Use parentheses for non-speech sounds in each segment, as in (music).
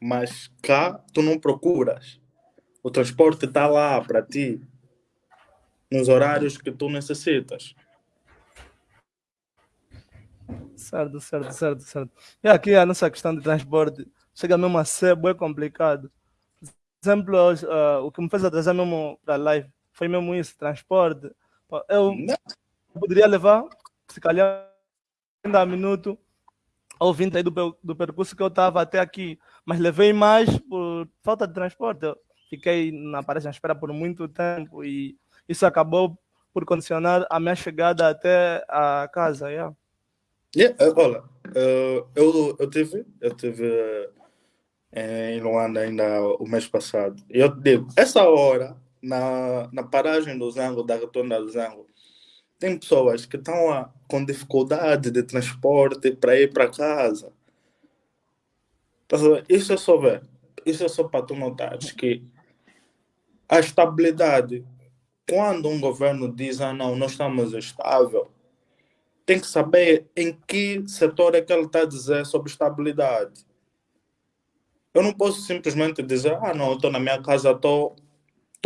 Mas cá tu não procuras. O transporte está lá para ti, nos horários que tu necessitas. Certo, certo, certo, certo. E aqui a nossa questão de transporte chega mesmo a ser bem complicado. Por exemplo, uh, o que me fez atrasar mesmo para a live foi mesmo isso, transporte. Eu Não. poderia levar, se calhar, 30 minutos 20 aí do, do percurso que eu estava até aqui, mas levei mais por falta de transporte. Eu fiquei na parede à espera por muito tempo e isso acabou por condicionar a minha chegada até a casa. Yeah. Yeah, uh, olha, uh, eu, eu tive, eu tive uh, em Luanda ainda o mês passado. Eu digo, essa hora, na, na paragem do Zango, da rotonda do Zango, tem pessoas que estão com dificuldade de transporte para ir para casa. Tá isso é só ver. Isso é só para tu notares que a estabilidade, quando um governo diz, ah não, nós estamos estável, tem que saber em que setor é que ele está a dizer sobre estabilidade. Eu não posso simplesmente dizer, ah, não, estou na minha casa, estou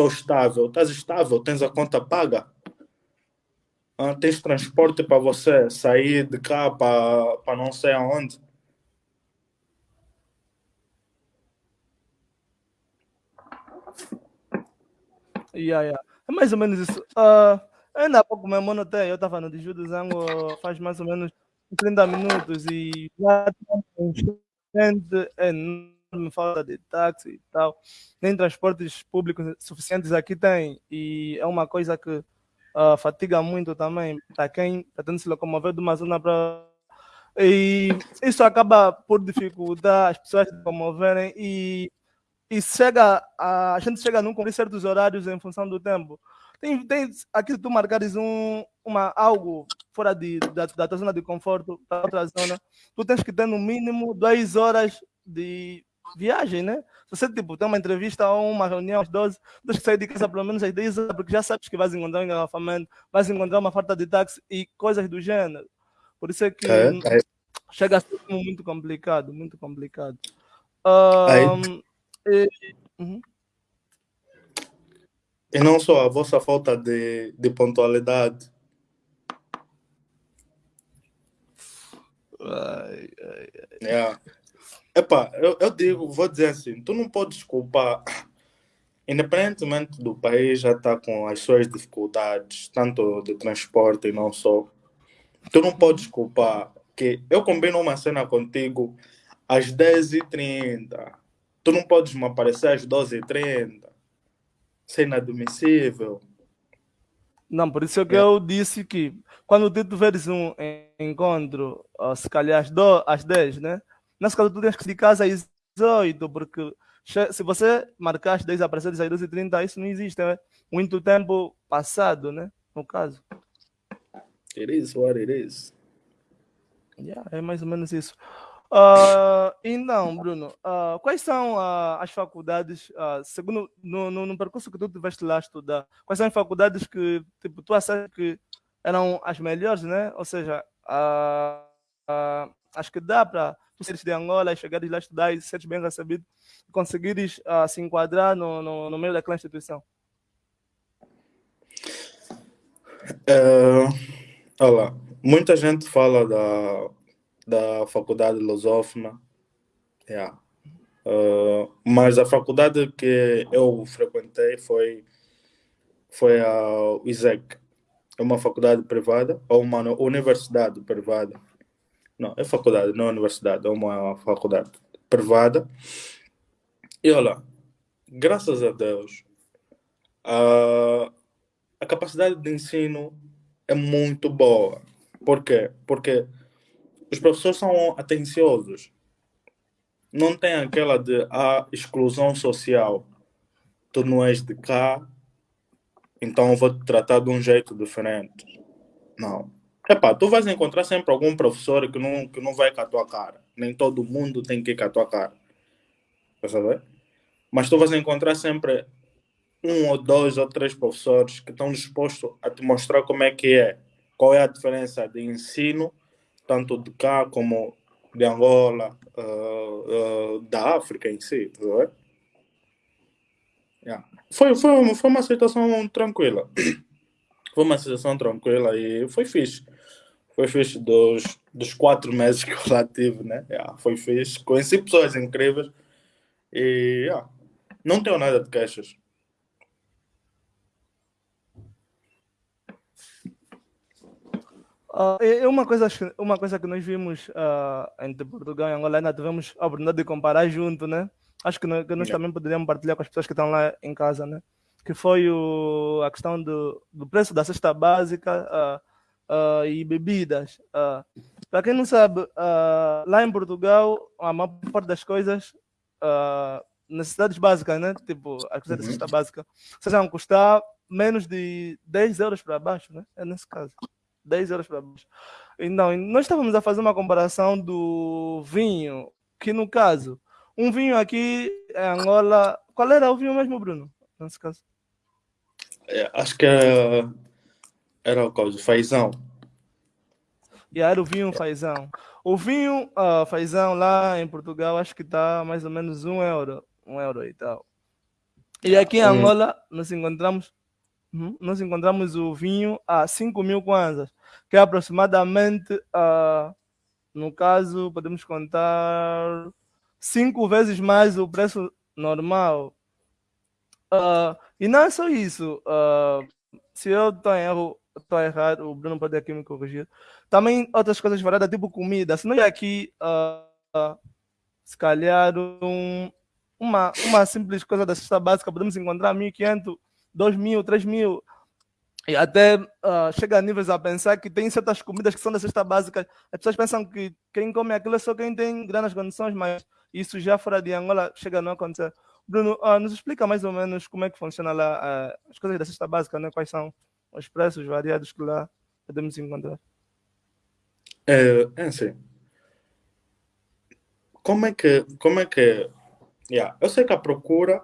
estável. Estás estável, tens a conta paga. Ah, tens transporte para você sair de cá para não sei aonde. Yeah, yeah. É mais ou menos isso. Uh, Ainda há pouco mesmo notei, eu estava no Diju do Zango faz mais ou menos 30 minutos e já gente enorme falta de táxi e tal. Nem transportes públicos suficientes aqui tem. E é uma coisa que uh, fatiga muito também para quem pretende se locomover de uma zona para. E isso acaba por dificultar as pessoas se locomoverem e, e chega a, a gente chega a não cumprir certos horários em função do tempo. Tem, tem aqui tu marcares um, uma, algo fora de, da, da tua zona de conforto para outra zona, tu tens que ter no mínimo duas horas de viagem, né? Se você tipo, tem uma entrevista ou uma reunião às 12, tens que sair de casa pelo menos às 10 horas, porque já sabes que vais encontrar um engarrafamento, vais encontrar uma falta de táxi e coisas do gênero. Por isso é que é, é. chega a ser muito complicado, muito complicado. Um, e, uhum. E não só a vossa falta de, de pontualidade. Ai, ai, ai. Yeah. Epá, eu, eu digo, vou dizer assim, tu não podes culpar, independentemente do país já está com as suas dificuldades, tanto de transporte e não só, tu não podes culpar que eu combino uma cena contigo às 10h30, tu não podes me aparecer às 12h30, ser inadmissível. Não, por isso é que é. eu disse que quando tu tiveres um encontro, se calhar às, do, às 10, né? Nesse caso, tu tens que casa às 18, porque se você marcar às 10 e aparecer às 12h30, isso não existe. É muito tempo passado, né? No caso. It is what it is. Yeah, é mais ou menos isso. Uh, então, Bruno, uh, quais são uh, as faculdades, segundo no, no, no, percurso que tu tiveste lá estudar, quais são as faculdades que tipo, tu achas que eram as melhores, né? Ou seja, acho que dá para seres de Angola chegares lá estudar e seres bem recebido e conseguires se enquadrar no, no, no, meio daquela instituição? Uh, olha, muita gente fala da da faculdade lusófona. Yeah. Uh, mas a faculdade que eu frequentei foi, foi a ISEC. É uma faculdade privada, ou uma universidade privada. Não, é faculdade, não é universidade, é uma faculdade privada. E olha, graças a Deus, a, a capacidade de ensino é muito boa. Por quê? Porque os professores são atenciosos. Não tem aquela de a ah, exclusão social. Tu não és de cá, então vou te tratar de um jeito diferente. Não. Epá, tu vais encontrar sempre algum professor que não, que não vai com a tua cara. Nem todo mundo tem que ir com a tua cara. Quer saber? Mas tu vais encontrar sempre um ou dois ou três professores que estão dispostos a te mostrar como é que é. Qual é a diferença de ensino tanto de cá como de Angola, uh, uh, da África em si, tá yeah. foi, foi, foi uma situação tranquila. (clears throat) Foi uma situação tranquila e foi fixe. Foi fixe dos, dos quatro meses que eu lá tive, né? Yeah, foi fixe. Conheci pessoas incríveis e yeah, não tenho nada de queixas. Uh, é uma coisa, uma coisa que nós vimos uh, entre Portugal e Angola, ainda tivemos a oportunidade de comparar junto, né? Acho que nós, que nós também poderíamos partilhar com as pessoas que estão lá em casa, né? Que foi o, a questão do, do preço da cesta básica uh, e bebidas. Para quem não sabe, lá em Portugal, a maior parte das coisas, necessidades básicas, né? Tipo, as coisas uhum. da cesta básica, sejam custar menos de 10 euros para baixo, né? É nesse caso. 10 euros para baixo. Então, nós estávamos a fazer uma comparação do vinho, que no caso, um vinho aqui em Angola. Qual era o vinho mesmo, Bruno? Nesse caso? É, acho que era, era o caso, fazão. E era o vinho fazão. O vinho uh, fazão lá em Portugal, acho que está mais ou menos um euro. Um euro e tal. E aqui em Angola, nós encontramos Uhum. Nós encontramos o vinho a 5 mil kwanzas, que é aproximadamente, uh, no caso, podemos contar cinco vezes mais o preço normal. Uh, e não é só isso. Uh, se eu estou em erro, estou errado, o Bruno pode aqui me corrigir. Também outras coisas variadas, tipo comida. Se não é aqui, uh, se calhar, um, uma, uma simples coisa da cesta básica, podemos encontrar 1.500 2 mil, 3 mil. E até uh, chega a níveis a pensar que tem certas comidas que são da cesta básica. As pessoas pensam que quem come aquilo é só quem tem grandes condições, mas isso já fora de Angola chega a não acontecer. Bruno, uh, nos explica mais ou menos como é que funciona lá uh, as coisas da cesta básica, né? quais são os preços variados que lá podemos encontrar. É, é assim. Como é que. Como é que. Yeah, eu sei que a procura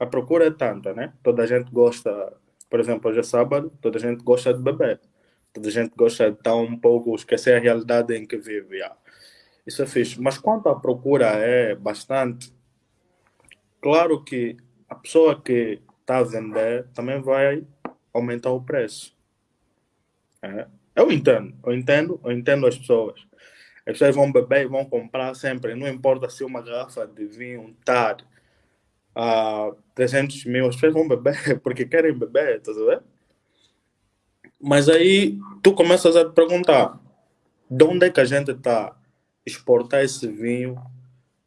a procura é tanta, né? Toda a gente gosta, por exemplo, hoje é sábado, toda a gente gosta de beber. Toda a gente gosta de estar um pouco, esquecer a realidade em que vive. Yeah. Isso é fixe. Mas quanto à procura é bastante, claro que a pessoa que está a vender também vai aumentar o preço. É. Eu entendo, eu entendo, eu entendo as pessoas. As pessoas vão beber e vão comprar sempre, não importa se uma garrafa de vinho está a 300 mil, as pessoas vão beber (laughs) porque querem beber, tá vendo? Mas aí tu começas a te perguntar de onde é que a gente está exportar esse vinho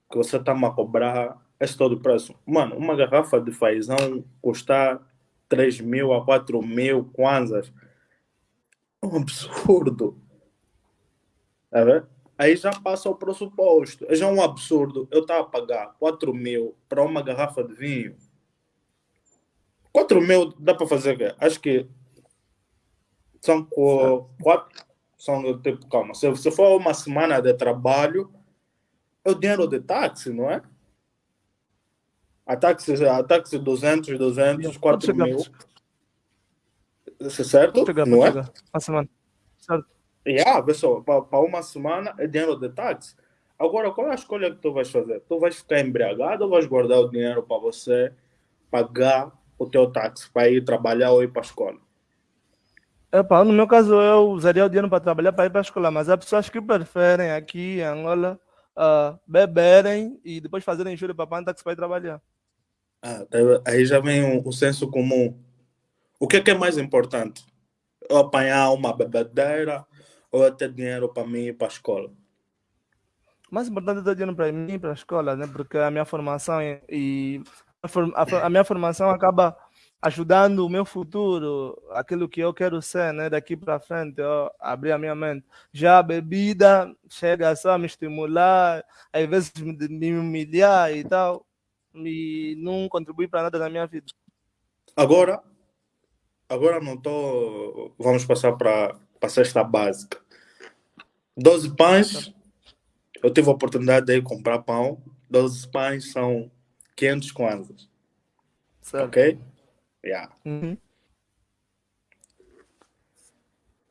que você está a cobrar esse todo preço. Mano, uma garrafa de fazão custa 3 mil a 4 mil kwanzas. É um absurdo. Tá aí já passa o pressuposto. É já um absurdo eu estar a pagar 4 mil para uma garrafa de vinho. 4 mil dá para fazer o quê? Acho que são quatro. São tipo, calma, se, se for uma semana de trabalho, é o dinheiro de táxi, não é? A táxi, a táxi 200, 200, 4 mil. Isso é certo? Chegar, não é? Uma semana. Certo. Yeah, pessoal, para uma semana é dinheiro de táxi. Agora, qual é a escolha que tu vais fazer? Tu vais ficar embriagado ou vais guardar o dinheiro para você pagar o teu táxi para ir trabalhar ou ir para a escola? Epa, no meu caso, eu usaria o dinheiro para trabalhar para ir para a escola, mas há pessoas que preferem aqui em Angola uh, beberem e depois fazerem juro para pagar táxi para ir trabalhar. Ah, aí já vem o, o senso comum. O que é, que é mais importante? Eu apanhar uma bebedeira ou até dinheiro para mim ir para a escola? Mais importante é ter dinheiro para mim ir para a escola, né? porque a minha formação e a, a minha formação acaba ajudando o meu futuro, aquilo que eu quero ser, né? Daqui para frente, eu abrir a minha mente. Já a bebida chega só a me estimular, às vezes me, me humilhar e tal, e não contribui para nada na minha vida. Agora, agora não estou. Vamos passar para a cesta básica. 12 pães, eu tive a oportunidade de ir comprar pão. 12 pães são 500 kwanzas. Certo. Ok? Yeah. Uhum.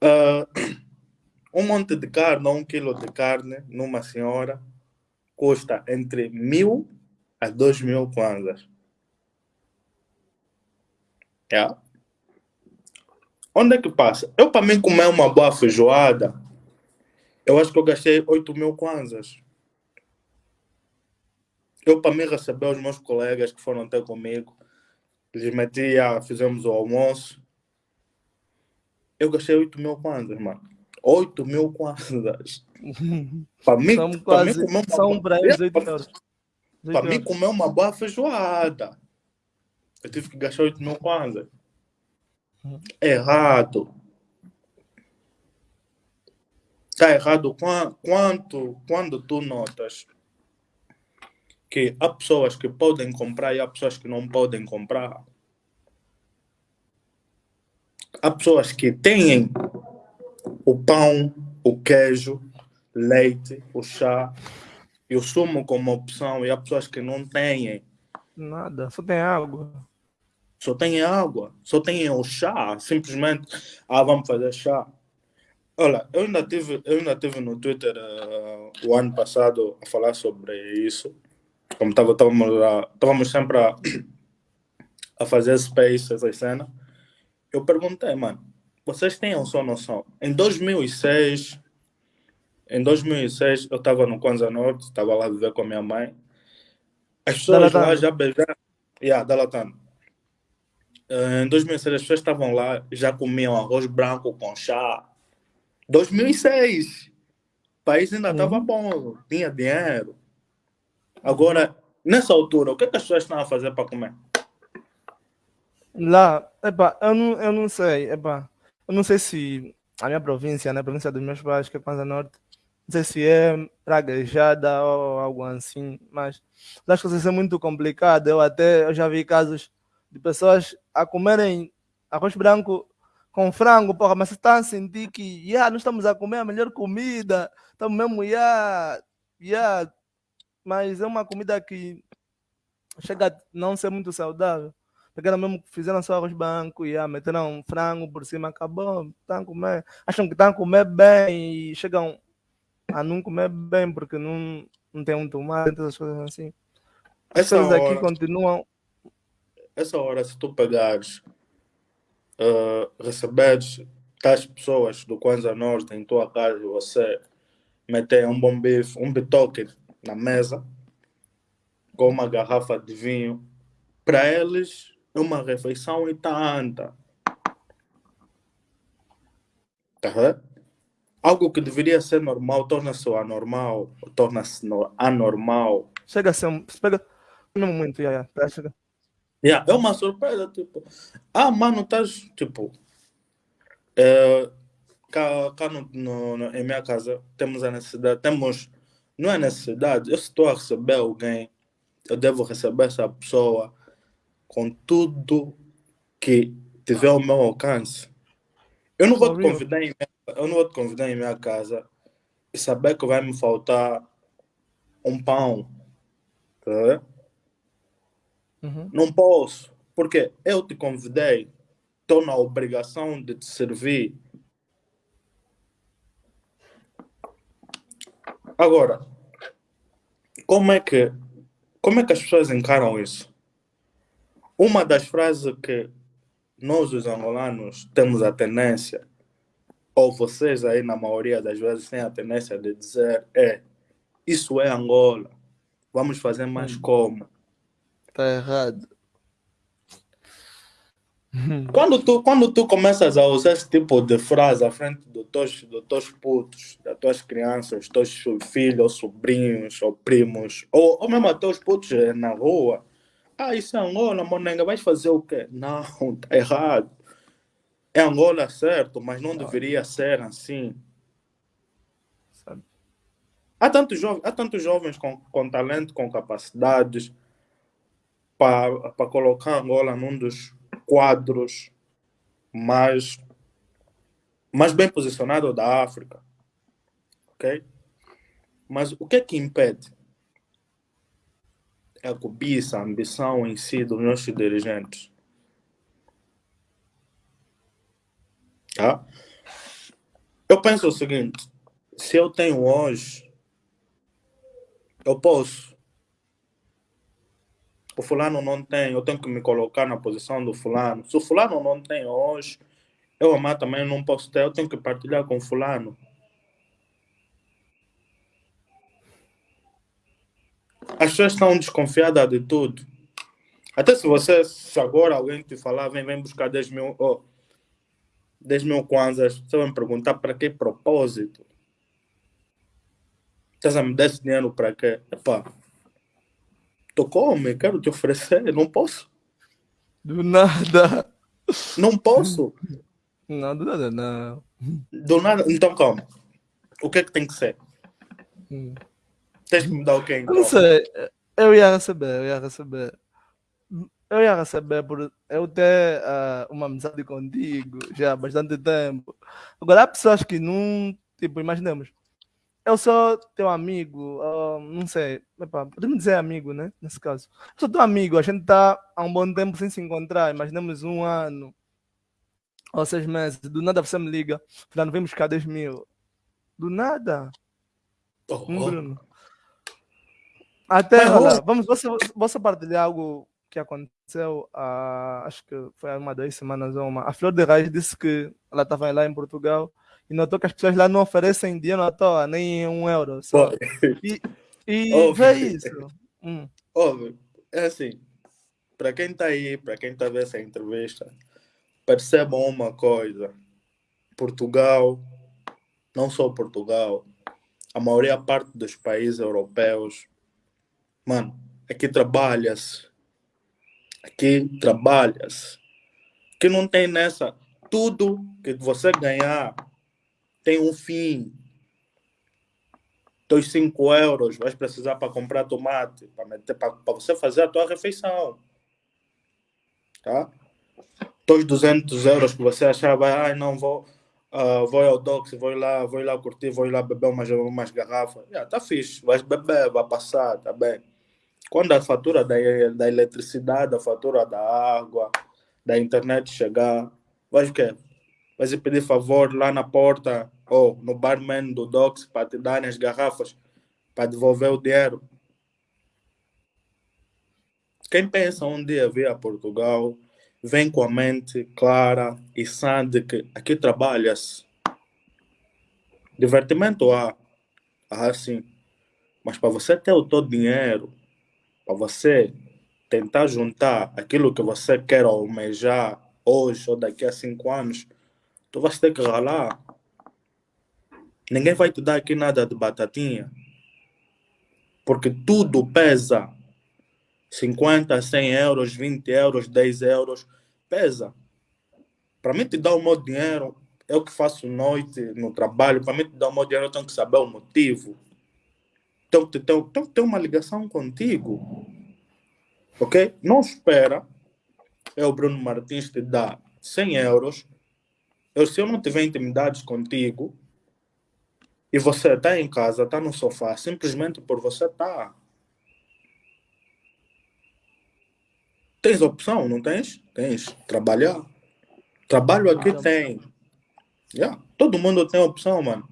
Uh, um monte de carne ou um quilo de carne numa senhora custa entre mil a dois mil kwanzas. Yeah. Onde é que passa? Eu, para mim, comer uma boa feijoada, eu acho que eu gastei 8 mil kwanzas. Eu, para mim, receber os meus colegas que foram até comigo, lhes metia, fizemos o almoço. Eu gastei 8 mil kwanzas, mano. 8 mil kwanzas. (laughs) para mim, São para quase, mim, comer uma são eles 8 euros. Para mim, comer uma boa feijoada. Eu tive que gastar 8 mil kwanzas. Errado. Está errado Qua- quanto, quando tu notas que há pessoas que podem comprar e há pessoas que não podem comprar. Há pessoas que têm o pão, o queijo, leite, o chá e o sumo como opção e há pessoas que não têm. Nada, só tem água. Só têm água, só têm o chá, simplesmente, ah, vamos fazer chá. Olha, eu ainda tive, eu ainda tive no Twitter eh, o ano passado a falar sobre isso. Como estávamos sempre a, a fazer space, essa cena. Eu perguntei, mano, vocês têm só noção? Em 2006, em 2006 eu estava no Kwanza Norte, estava lá a viver com a minha mãe. As pessoas lá já beijaram. Yeah, Dalatano. Eh, Em 2006 as pessoas estavam lá, já comiam arroz branco com chá. 2006! O país ainda estava Uhum. bom, tinha dinheiro. Agora, nessa altura, o que, é que as pessoas estão a fazer para comer? Lá, epa, eu não, eu não sei, epa, eu não sei se a minha província, né, a província dos meus pais, que é Kwanza Norte, sei se é praguejada ou algo assim, mas que isso é muito complicado. Eu até eu já vi casos de pessoas a comerem arroz branco com frango, porra, mas você está a sentir que, yeah, nós estamos a comer a melhor comida, estamos mesmo, yeah, yeah, mas é uma comida que chega a não ser muito saudável. Pegaram mesmo, fizeram só arroz branco e ah, meteram frango por cima, acabou, estão a comer. Acham que estão a comer bem e chegam a não comer bem porque não, não tem um tomate, essas coisas assim. As Essa aqui hora, continuam. essa hora, se tu pegares, eh, receberes tais pessoas do Kwanza Norte em tua casa e você meter um bom bife, um bitoque na mesa, com uma garrafa de vinho, para eles é uma refeição e tanta. Tá vendo? Algo que deveria ser normal torna-se anormal, torna-se no- anormal. Chega a ser um. Pega mesmo muito, yeah, yeah, tá, chega. Yeah, é uma surpresa, tipo, ah, mano, estás, tipo, é, cá, cá no, no- no- em minha casa temos a necessidade, temos, não é necessidade, eu estou a receber alguém, eu devo receber essa pessoa com tudo que tiver ao meu alcance. Eu não vou te convidar em minha, eu não vou te convidar em minha casa e saber que vai me faltar um pão, tá? Uhum. Não posso, porque eu te convidei, estou na obrigação de te servir. Agora, como é que como é que as pessoas encaram isso? Uma das frases que nós os angolanos temos a tendência, ou vocês aí na maioria das vezes têm a tendência de dizer é isso é Angola, vamos fazer mais Hum. como? Tá errado. (laughs) Quando tu, quando tu começas a usar esse tipo de frase à frente dos teus, dos teus putos, das tuas crianças, dos teus filhos, ou sobrinhos, ou primos, ou, ou mesmo até os putos eh, na rua, ah, isso é Angola, monenga, vais fazer o quê? Não, (laughs) tá errado. É Angola certo, mas não deveria ser assim. Sabe? Há tantos, jovens, há tantos jovens com, com talento, com capacidades, para colocar Angola num dos quadros mais, mais bem posicionados da África. Ok? Mas o que é que impede? É a cobiça, a ambição em si dos nossos dirigentes. Tá? Eu penso o seguinte: se eu tenho hoje, eu posso. O fulano não tem, eu tenho que me colocar na posição do fulano. Se o fulano não tem hoje, eu amar também não posso ter, eu tenho que partilhar com o fulano. As pessoas estão desconfiadas de tudo. Até se você, se agora alguém te falar, vem, vem buscar 10 mil, oh, 10 mil kwanzas, você vai me perguntar para que propósito? Estás a me dar esse dinheiro para quê? Epá, tu come, quero te oferecer, não posso. Do nada. Não posso. Não, do nada não. Do nada, então como? O que é que tem que ser? Hum. Tens que me dar o quê então? não sei. Eu ia receber, eu ia receber. Eu ia receber por eu ter ah, uma amizade contigo já há bastante tempo. Agora há pessoas que não, tipo, imaginemos, eu sou teu amigo, ah, não sei, podemos dizer amigo, né? Nesse caso. Eu sou teu amigo, a gente está há um bom tempo sem se encontrar, imaginemos um ano ou seis meses, do nada você me liga, Fernando, vem buscar 10 mil. Do nada. Oh, Hum, oh. Bruno. Até, olha, oh. vamos, você, você partilhar algo que aconteceu, há, acho que foi há uma, duas semanas ou uma. A Flor de Raiz disse que ela estava lá em Portugal e notou que as pessoas lá não oferecem dinheiro à toa, nem um euro. Só. E, e (laughs) Oh. vê isso. Hum, Óbvio, é assim, para quem está aí, para quem está vendo essa entrevista, percebam uma coisa: Portugal, não só Portugal, a maioria parte dos países europeus, mano, aqui trabalha-se, aqui trabalha-se, que não tem nessa, tudo que você ganhar tem um fim. Teus 5 euros vais precisar para comprar tomate, para você fazer a tua refeição. Tá? Teus 200 euros que você achava, ai não vou, ah, vou ao Dox, vou lá, vou lá curtir, vou lá beber umas, umas garrafas. Yeah, tá fixe, vais beber, vai passar, tá bem. Quando a fatura da, da eletricidade, a fatura da água, da internet chegar, vais o quê? Vais pedir favor lá na porta ou no barman do Dox para te darem as garrafas para devolver o dinheiro. Quem pensa um dia vir a Portugal, vem com a mente clara e sã de que aqui trabalha-se. Divertimento há, há sim. Mas para você ter o teu dinheiro, para você tentar juntar aquilo que você quer almejar hoje ou daqui a cinco anos, tu vais ter que ralar. Ninguém vai te dar aqui nada de batatinha. Porque tudo pesa. 50, 100 euros, 20 euros, 10 euros. Pesa. Para mim te dar o meu dinheiro, eu que faço noite no trabalho, para mim te dar o meu dinheiro, eu tenho que saber o motivo. Que ter, tenho que ter uma ligação contigo. Ok? Não espera eu, Bruno Martins, te dar 100 euros. Eu, se eu não tiver intimidades contigo, e você está em casa, está no sofá, simplesmente por você estar. Tens opção, não tens? Tens. Trabalhar. Trabalho aqui Ah, tem. Yeah. Todo mundo tem opção, mano.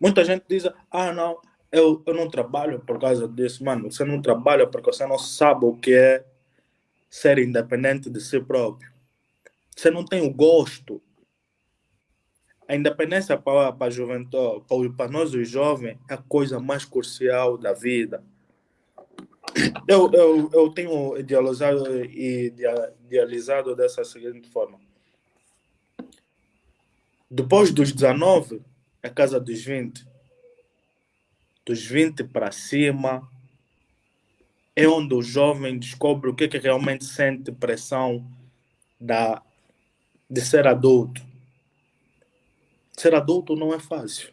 Muita gente diz, ah, não, eu, eu não trabalho por causa disso. Mano, você não trabalha porque você não sabe o que é ser independente de si próprio. Você não tem o gosto. A independência para, para a juventude, para, nós os jovens, é a coisa mais crucial da vida. Eu, eu, eu tenho idealizado, idea- idealizado dessa seguinte forma. Depois dos 19, é casa dos 20. Dos 20 para cima, é onde o jovem descobre o que, é que realmente sente pressão da, de ser adulto. Ser adulto não é fácil.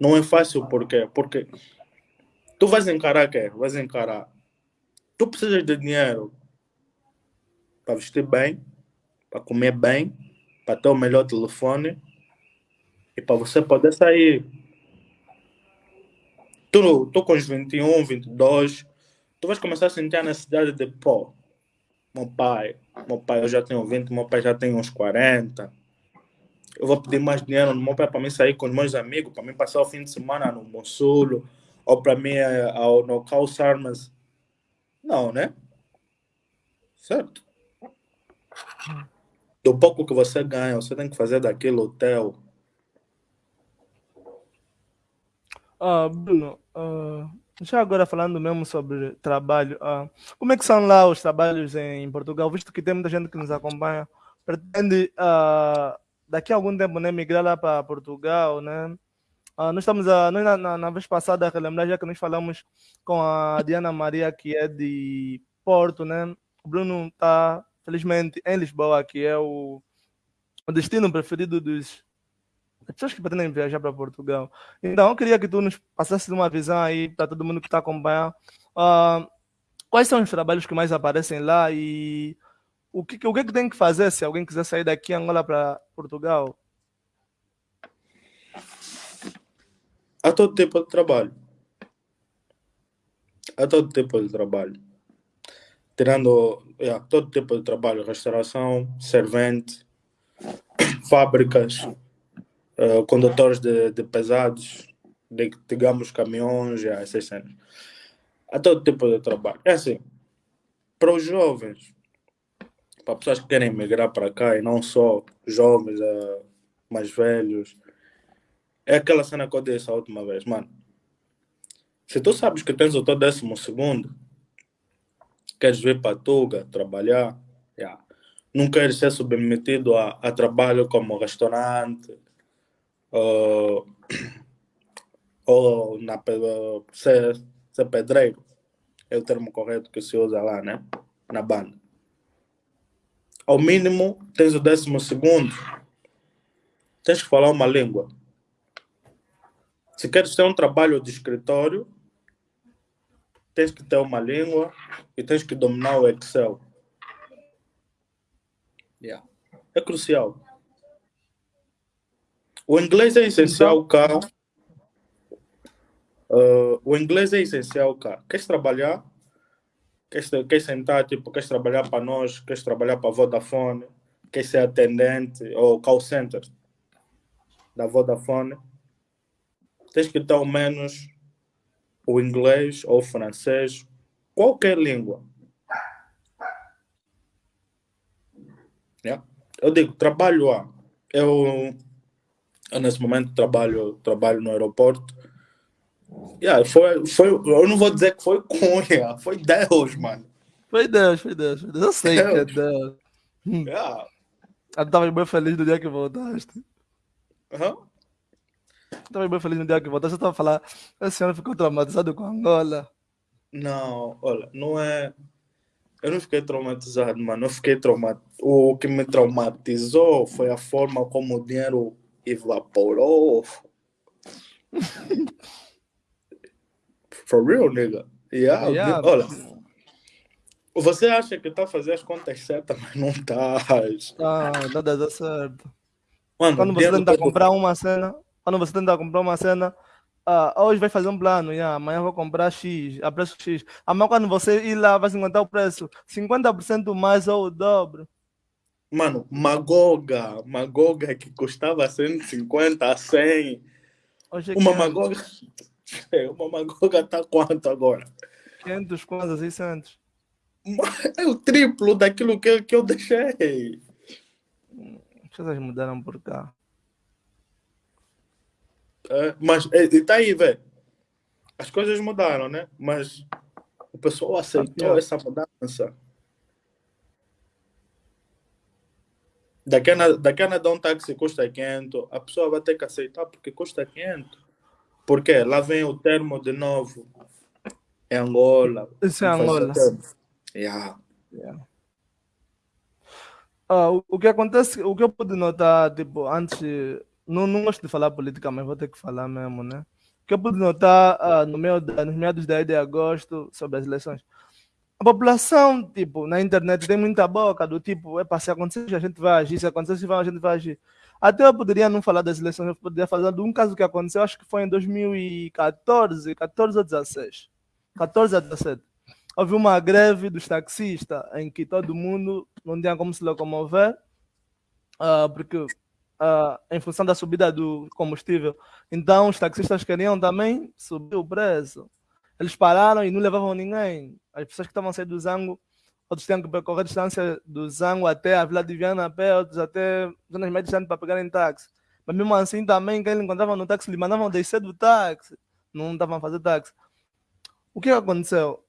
Não é fácil por quê? Porque tu vais encarar quê? Vais encarar. Tu precisas de dinheiro para vestir bem, para comer bem, para ter o melhor telefone e para você poder sair. Tu, tu com os 21, 22, tu vais começar a sentir a necessidade de, pô, meu pai, meu pai eu já tenho 20, meu pai já tem uns 40. eu vou pedir mais dinheiro no meu pai para mim sair com os meus amigos, para mim passar o fim de semana no Monsulo, ou para mim eh, ao, no Armas. Não, né? Certo? Do pouco que você ganha, você tem que fazer daquele hotel. Ah, Bruno, uh, já agora falando mesmo sobre trabalho, uh, como é que são lá os trabalhos em Portugal? Visto que tem muita gente que nos acompanha, pretende uh, daqui a algum tempo né, migrar lá para Portugal, né? Uh, nós estamos a, nós na, na, na, vez passada, relembrar já que nós falamos com a Diana Maria, que é de Porto, né? O Bruno está, felizmente, em Lisboa, que é o, o destino preferido dos pessoas que pretendem viajar para Portugal. Então, eu queria que tu nos passasse uma visão aí para todo mundo que está acompanhando. Uh, quais são os trabalhos que mais aparecem lá e o que, o que, que tem que fazer se alguém quiser sair daqui Angola para Portugal? Há todo tipo de trabalho. Há todo tipo de trabalho. Tirando todo tipo de trabalho, restauração, servente, (coughs) fábricas, uh, condutores de, de pesados, de, digamos caminhões, yeah, essas cenas. Há todo tipo de trabalho. É assim, para os jovens, para pessoas que querem migrar para cá e não só jovens, uh, mais velhos, é aquela cena que eu disse a última vez, mano. Se tu sabes que tens o teu décimo segundo, queres vir para Tuga trabalhar, yeah. não queres ser submetido a, a trabalho como restaurante, ou, ou na, ser, ser pedreiro, é o termo correto que se usa lá, né? Na banda. Ao mínimo, tens o décimo segundo, tens que falar uma língua. Se queres ter um trabalho de escritório, tens que ter uma língua e tens que dominar o Excel. Yeah. É crucial. O inglês é essencial cá. Uh, o inglês é essencial cá. Queres trabalhar? Queres, queres sentar, tipo, queres trabalhar para nós? Queres trabalhar para a Vodafone? Queres ser atendente ou call center da Vodafone? tens que ter ao menos o inglês ou o francês, qualquer língua. Yeah. Eu digo, trabalho lá. Eu, eu, nesse momento trabalho, trabalho no aeroporto. Yeah, foi, foi, eu não vou dizer que foi Cunha, (laughs) foi Deus, mano. Foi Deus, foi Deus. Foi Deus. Eu sei Deus. que é Deus. Yeah. Eu estava bem feliz do dia que voltaste. Uhum. Estava bem feliz no dia que voltaste. Você estava a falar, a senhora ficou traumatizada com Angola. Não, olha, não é. Eu não fiquei traumatizado, mano. Eu fiquei traumatizado. O que me traumatizou foi a forma como o dinheiro evaporou. For real, nigga. Yeah, yeah. Olha, você acha que está a fazer as contas certas, mas não está. Ah, nada dá certo. Mano, Quando você tenta comprar uma cena, quando você tenta comprar uma cena, uh, hoje vai fazer um plano, yeah, amanhã vou comprar X, a preço X. Amanhã quando você ir lá, vai se encontrar o preço 50% mais ou o dobro. Mano, Magoga, Magoga que custava 150 a 100. Hoje é uma Magoga, (laughs) uma Magoga tá quanto agora? 500 quase, 600. É o triplo daquilo que, que eu deixei. As coisas mudaram por cá. É, mas está aí, velho. As coisas mudaram, né? Mas o pessoal aceitou essa mudança. Daqui a, daqui a nada um táxi custa 500, a pessoa vai ter que aceitar porque custa 500. Porque lá vem o termo de novo. É Angola. Isso é Angola. Yeah. yeah. Ah, o, o que acontece, o que eu pude notar, tipo, antes não, não gosto de falar política, mas vou ter que falar mesmo, né? O que eu pude notar uh, no meio da, nos meados da de agosto sobre as eleições. A população, tipo, na internet tem muita boca do tipo, é se acontecer, a gente vai agir, se acontecer, a gente vai agir. Até eu poderia não falar das eleições, eu poderia falar de um caso que aconteceu, acho que foi em 2014, 14 ou 16. 14 a 17. Houve uma greve dos taxistas em que todo mundo não tinha como se locomover, uh, porque uh, em função da subida do combustível. Então, os taxistas queriam também subir o preço. Eles pararam e não levavam ninguém. As pessoas que estavam saindo do Zango, outros tinham que percorrer a distância do Zango até a Vila de Viana a pé, outros até zonas mais distantes para pegarem táxi. Mas mesmo assim, também, quem encontravam no táxi, lhe mandavam descer do táxi. Não estavam a fazer táxi. O que aconteceu?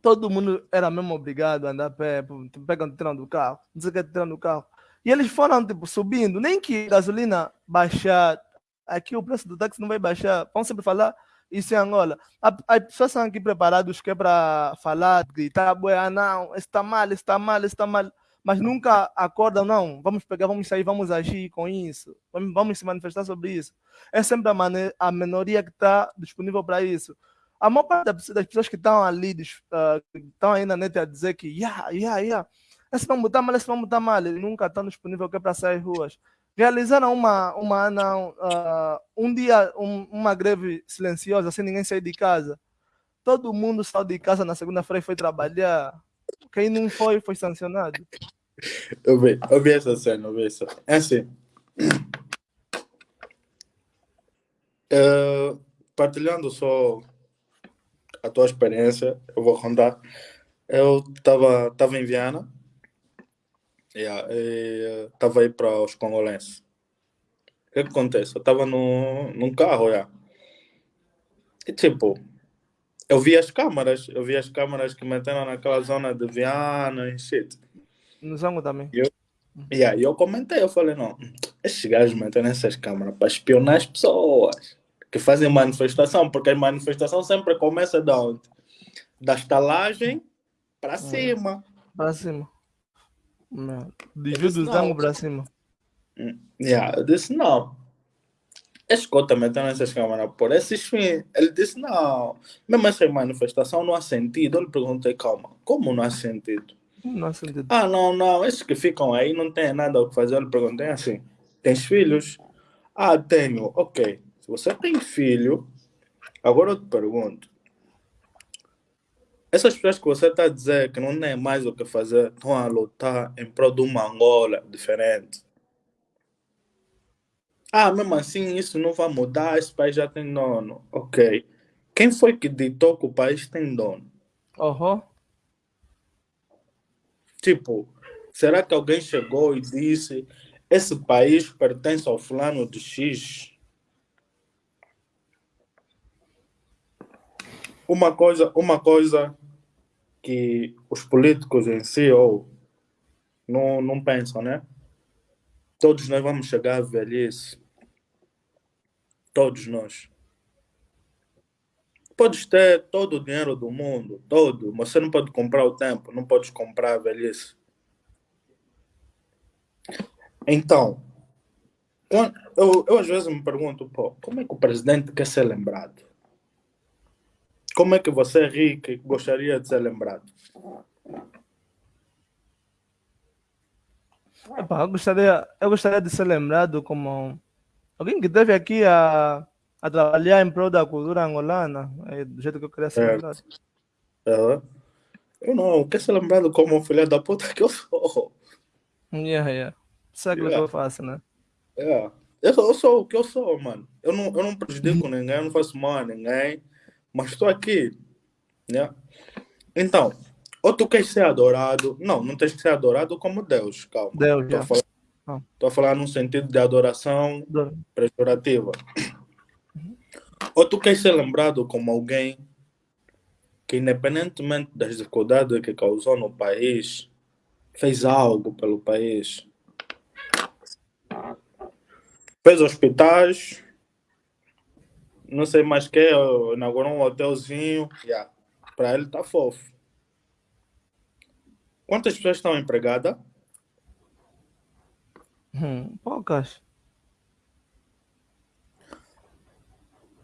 Todo mundo era mesmo obrigado a andar a pé, pegando o do carro, não sei o que, tirando do carro. E eles foram, tipo, subindo. Nem que gasolina baixar, aqui o preço do táxi não vai baixar. Vamos sempre falar isso em Angola. As pessoas estão aqui preparadas que é para falar, gritar, ah, não, está mal, está mal, está mal. Mas nunca acordam, não, vamos pegar, vamos sair, vamos agir com isso. Vamos, vamos se manifestar sobre isso. É sempre a, a minoria que está disponível para isso. A maior parte das pessoas que estão ali, estão aí na net a dizer que, yeah, yeah, yeah, esse vão botar mal, esse vão botar mal, nunca estão disponível é para sair ruas realizaram uma, uma não, uh, um dia um, uma greve silenciosa, sem ninguém sair de casa. Todo mundo saiu de casa na segunda-feira e foi trabalhar. Quem não foi, foi sancionado. Eu vi, eu vi essa cena, eu vi essa. É assim. Uh, partilhando só a tua experiência, eu vou contar. Eu estava tava em Viana Yeah, estava aí para os congolenses. O que, que acontece? Eu estava num carro, yeah. e tipo, eu vi as câmaras, eu vi as câmaras que meteram naquela zona de Viana e shit. No Zango também. E eu, yeah, eu comentei, eu falei, não, esses gajos metem essas câmaras para espionar as pessoas que fazem manifestação, porque a manifestação sempre começa de onde? Da estalagem para cima. Para cima. Desvio do zango para cima. Yeah, eu disse não. Esse também está nessas câmaras por esses fins. Ele disse não. Mesmo essa manifestação não há sentido. Eu lhe perguntei, calma, como não há sentido? Não há sentido. Ah, não, não. Esses que ficam aí não têm nada o que fazer. Eu lhe perguntei assim: tens filhos? Ah, tenho. Ok. Se você tem filho, agora eu te pergunto: essas pessoas que você está a dizer que não tem mais o que fazer estão a lutar em prol de uma Angola diferente. Ah, mesmo assim, isso não vai mudar, esse país já tem dono. Ok. Quem foi que ditou que o país tem dono? Uhum. Tipo, será que alguém chegou e disse esse país pertence ao fulano de X? Uma coisa, uma coisa que os políticos em si ou não, não pensam, né? Todos nós vamos chegar à velhice. Todos nós. Podes ter todo o dinheiro do mundo, todo, mas você não pode comprar o tempo, não pode comprar a velhice. Então, eu, eu às vezes me pergunto, pô, como é que o presidente quer ser lembrado? Como é que você, Rick, gostaria de ser lembrado? Epá, eu, gostaria, eu gostaria de ser lembrado como alguém que esteve aqui a, a trabalhar em prol da cultura angolana, é do jeito que eu queria ser é. lembrado. É. Eu não, quero ser lembrado como um filho da puta que eu sou. Yeah, yeah. É aquilo yeah. que eu faço, né? Yeah. Eu, sou, eu sou o que eu sou, mano. Eu não, eu não prejudico ninguém, eu não faço mal a ninguém mas estou aqui. Né? Então, ou tu queres ser adorado. Não, não tens que ser adorado como Deus, calma. Deus, Estou a falar, ah. a falar num sentido de adoração pejorativa. Ou tu queres ser lembrado como alguém que, independentemente das dificuldades que causou no país, fez algo pelo país. Fez hospitais, não sei mais que, inaugurou um hotelzinho. Yeah. Para ele tá fofo. Quantas pessoas estão empregadas? Hum, poucas.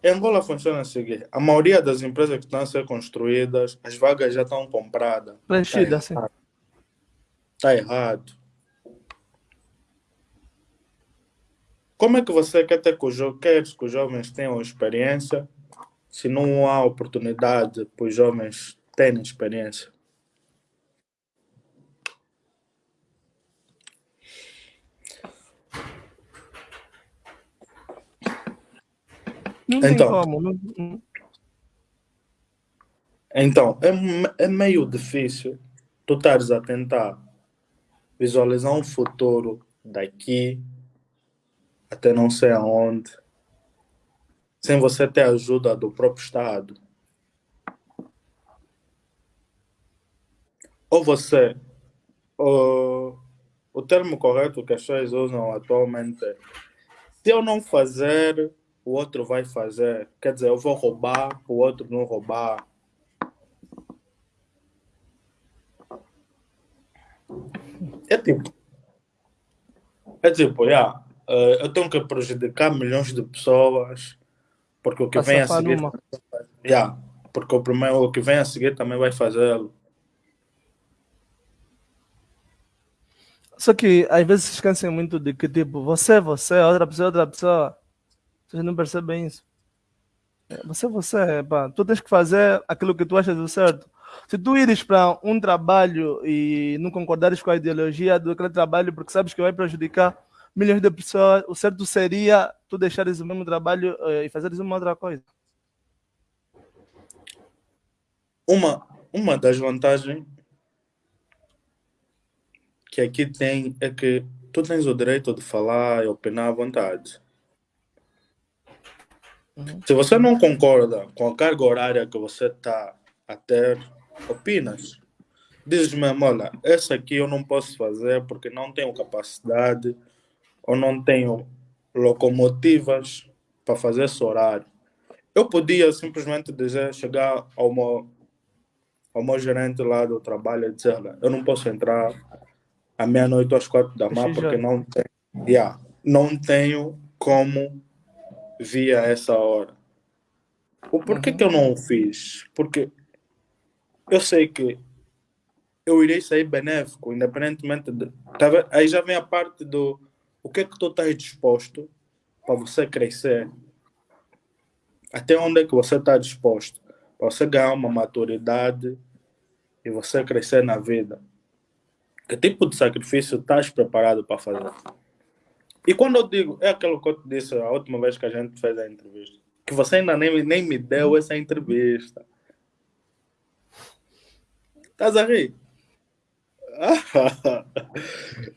Em Angola funciona o seguinte: a maioria das empresas que estão a ser construídas, as vagas já estão compradas. Preenchidas, sim. Está errado. Como é que você quer ter que os, que os jovens tenham experiência se não há oportunidade para os jovens terem experiência? Não tem então, como. Então, é, é meio difícil tu estares a tentar visualizar um futuro daqui até não sei aonde, sem você ter a ajuda do próprio Estado. Ou você, o, o termo correto que as pessoas usam atualmente é se eu não fazer, o outro vai fazer. Quer dizer, eu vou roubar, o outro não roubar. É tipo. É tipo, yeah, eh, eu tenho que prejudicar milhões de pessoas porque o que Pra vem a seguir. numa. Yeah, porque o, primeiro, o que vem a seguir também vai fazê-lo. Só que às vezes se esquecem muito de que, tipo, você é você, outra pessoa é outra pessoa. Vocês não percebem isso. É, Você é você, pá. Tu tens que fazer aquilo que tu achas do certo. Se tu ires para um trabalho e não concordares com a ideologia daquele trabalho porque sabes que vai prejudicar milhões de pessoas, o certo seria tu deixares o mesmo trabalho eh, e fazeres uma outra coisa. Uma, uma das vantagens que aqui tem é que tu tens o direito de falar e opinar à vontade. Uhum. Se você não concorda com a carga horária que você está a ter, opinas. Dizes mesmo, olha, essa aqui eu não posso fazer porque não tenho capacidade ou não tenho locomotivas para fazer esse horário. Eu podia simplesmente dizer, chegar ao meu, ao meu gerente lá do trabalho e dizer, eu não posso entrar à meia-noite às quatro da manhã porque não tenho, yeah, não tenho como vir a essa hora. O porquê Uhum. que eu não o fiz? Porque eu sei que eu irei sair benéfico, independentemente de. Tá? Aí já vem a parte do o que é que tu estás disposto para você crescer. Até onde é que você está disposto? Para você ganhar uma maturidade e você crescer na vida. Que tipo de sacrifício estás preparado para fazer? E quando eu digo, é aquilo que eu te disse a última vez que a gente fez a entrevista, que você ainda nem, nem me deu essa entrevista. Estás a rir?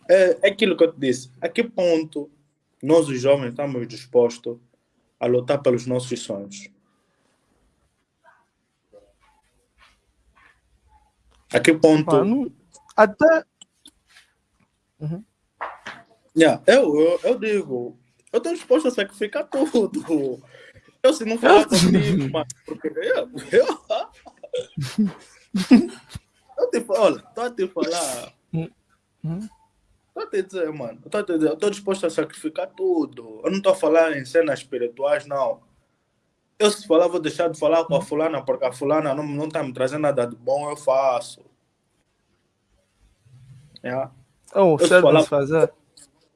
É, é aquilo que eu te disse. A que ponto nós, os jovens, estamos dispostos a lutar pelos nossos sonhos? A que ponto. Até Yeah, eu, eu, eu digo, eu estou disposto a sacrificar tudo. Eu se não falar (laughs) comigo, mano, porque eu, eu, eu te olha, estou a te falar, Uhum. estou a te dizer, mano, estou a te dizer, eu estou disposto a sacrificar tudo. Eu não estou a falar em cenas espirituais, não. Eu se falar, vou deixar de falar com a fulana, porque a fulana não, não está me trazendo nada de bom, eu faço. Yeah. oh, se certo de falar- se fazer.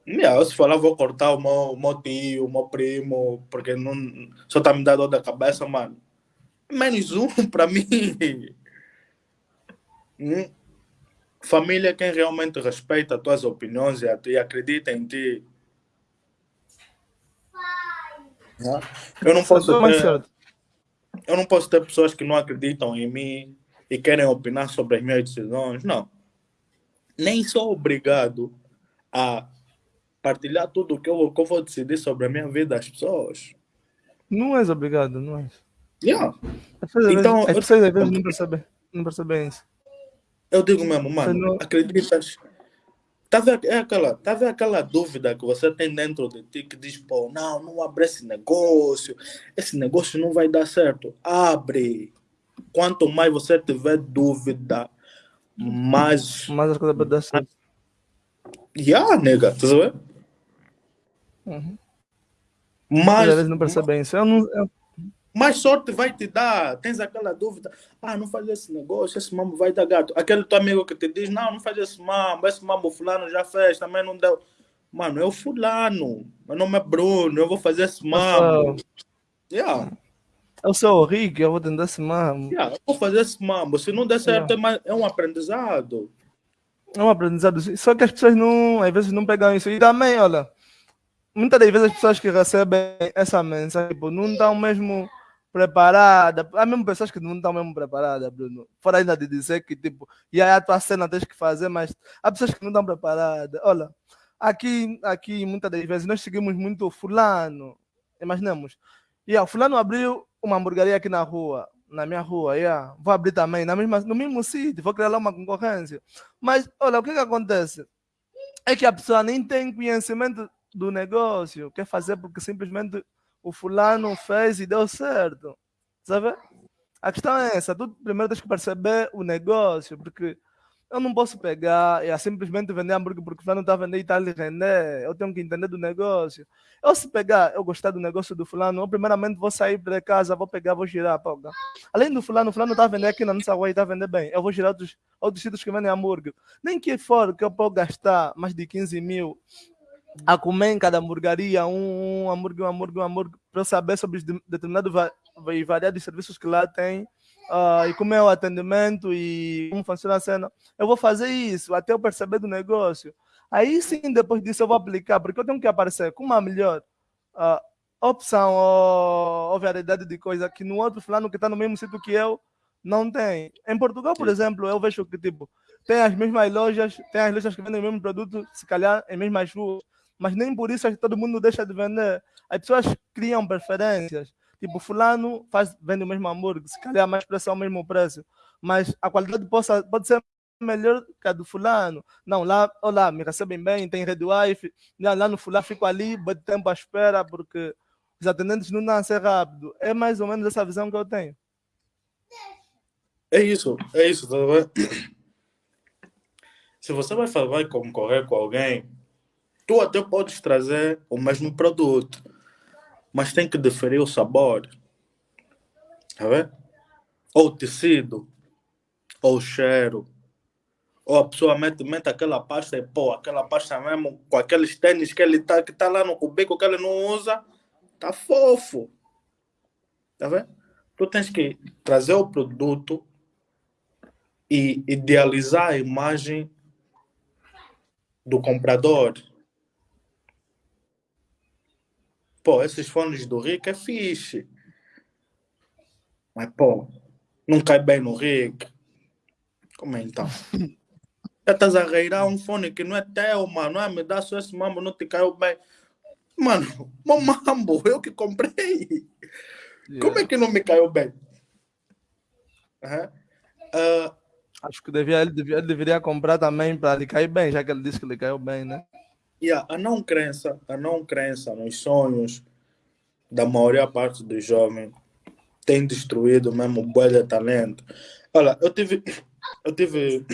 Yeah, eu se falar, vou cortar o meu, o meu tio, o meu primo, porque não, só tá me dando dor da cabeça, mano. Menos um (laughs) para mim. Hum. Família é quem realmente respeita as tuas opiniões e, a- e acredita em ti. Eu não posso ter, eu não posso ter pessoas que não acreditam em mim e querem opinar sobre as minhas decisões. Não. Nem sou obrigado a partilhar tudo o que eu, que eu vou decidir sobre a minha vida às pessoas. Não és obrigado, não és. Yeah. As pessoas, Então, as pessoas às vezes não percebem, não percebem isso. Eu digo mesmo, mano, não- acreditas? Tá vendo, é aquela, tá vendo aquela dúvida que você tem dentro de ti que diz, pô, não, não abre esse negócio, esse negócio não vai dar certo. Abre. Quanto mais você tiver dúvida, mais. Mas as coisas podem dar certo. Yeah, nega, tá vendo? Uhum. Mais, Mas às vezes não percebem isso. Eu não, eu, mais sorte vai te dar. Tens aquela dúvida, ah, não faz esse negócio, esse mambo vai dar gato. Aquele teu amigo que te diz, não, não faz esse mambo, esse mambo fulano já fez, também não deu. Mano, eu fulano, meu nome é Bruno, eu vou fazer esse mambo. Yeah, eu sou o Rick, eu vou tentar esse mamo. yeah, eu vou fazer esse mambo. Se não der certo, Yeah. é, é um aprendizado. É um aprendizado. Só que as pessoas não, às vezes não pegam isso. E também, olha, muitas das vezes as pessoas que recebem essa mensagem tipo, não estão mesmo preparadas. Há mesmo pessoas que não estão mesmo preparadas, Bruno. Fora ainda de dizer que, tipo, e aí a tua cena tens que fazer, mas há pessoas que não estão preparadas. Olha, aqui, aqui muitas das vezes nós seguimos muito fulano. Imaginemos. E o fulano abriu uma hamburgueria aqui na rua, na minha rua, yeah. vou abrir também, na mesma, no mesmo sítio, vou criar lá uma concorrência. Mas, olha, o que, que acontece? É que a pessoa nem tem conhecimento do negócio, quer fazer porque simplesmente o fulano fez e deu certo. Sabe? A questão é essa, tu primeiro tens que perceber o negócio, porque eu não posso pegar e simplesmente vender hambúrguer porque o fulano está a vender e está lhe render. Eu tenho que entender do negócio. Eu se pegar, eu gostar do negócio do fulano, eu primeiramente vou sair para casa, vou pegar, vou girar. Pô, Além do fulano, o fulano está a vender aqui na nossa rua e está a vender bem. Eu vou girar outros, outros sítios que vendem hambúrguer. Nem que for que eu posso gastar mais de 15 mil a comer em cada hamburgueria, um, um hambúrguer, um hambúrguer, um hambúrguer, para saber sobre os determinados e variados serviços que lá tem, uh, e como é o atendimento e como funciona a cena. Eu vou fazer isso até eu perceber do negócio. Aí sim, depois disso, eu vou aplicar, porque eu tenho que aparecer com uma melhor uh, opção ou, ou, variedade de coisa que no outro fulano que está no mesmo sítio que eu não tem. Em Portugal, por exemplo, eu vejo que tipo, tem as mesmas lojas, tem as lojas que vendem o mesmo produto, se calhar em mesmas ruas mas nem por isso todo mundo deixa de vender. As pessoas criam preferências. Tipo, fulano faz, vende o mesmo hambúrguer, se calhar mais preço é o mesmo preço, mas a qualidade possa, pode ser melhor que a do fulano. Não, lá, olá, me recebem bem, tem red wifi, lá, lá no fulano fico ali, bate tempo à espera, porque os atendentes não nascem rápido. É mais ou menos essa visão que eu tenho. É isso, é isso, tá vendo? Se você vai, vai concorrer com alguém Tu até podes trazer o mesmo produto, mas tem que diferir o sabor. Tá vendo? Ou o tecido, ou o cheiro. Ou a pessoa mete, mete aquela pasta e pô, aquela pasta mesmo, com aqueles tênis que ele tá, que tá lá no cubico que ele não usa, tá fofo. Tá vendo? Tu tens que trazer o produto e idealizar a imagem do comprador. Pô, esses fones do Rick é fixe. Mas, pô, não cai bem no Rick. Como é então? (laughs) Já estás a reirar um fone que não é teu, mano. É? Me dá só esse mambo, não te caiu bem. Mano, (laughs) meu mambo, eu que comprei. Yeah. Como é que não me caiu bem? Uhum. Uh, Acho que devia, ele, devia, ele deveria comprar também para lhe cair bem, já que ele disse que lhe caiu bem, né? Yeah, a não crença, a não crença nos sonhos da maioria parte dos jovens tem destruído mesmo o de talento. Olha, eu tive, eu tive,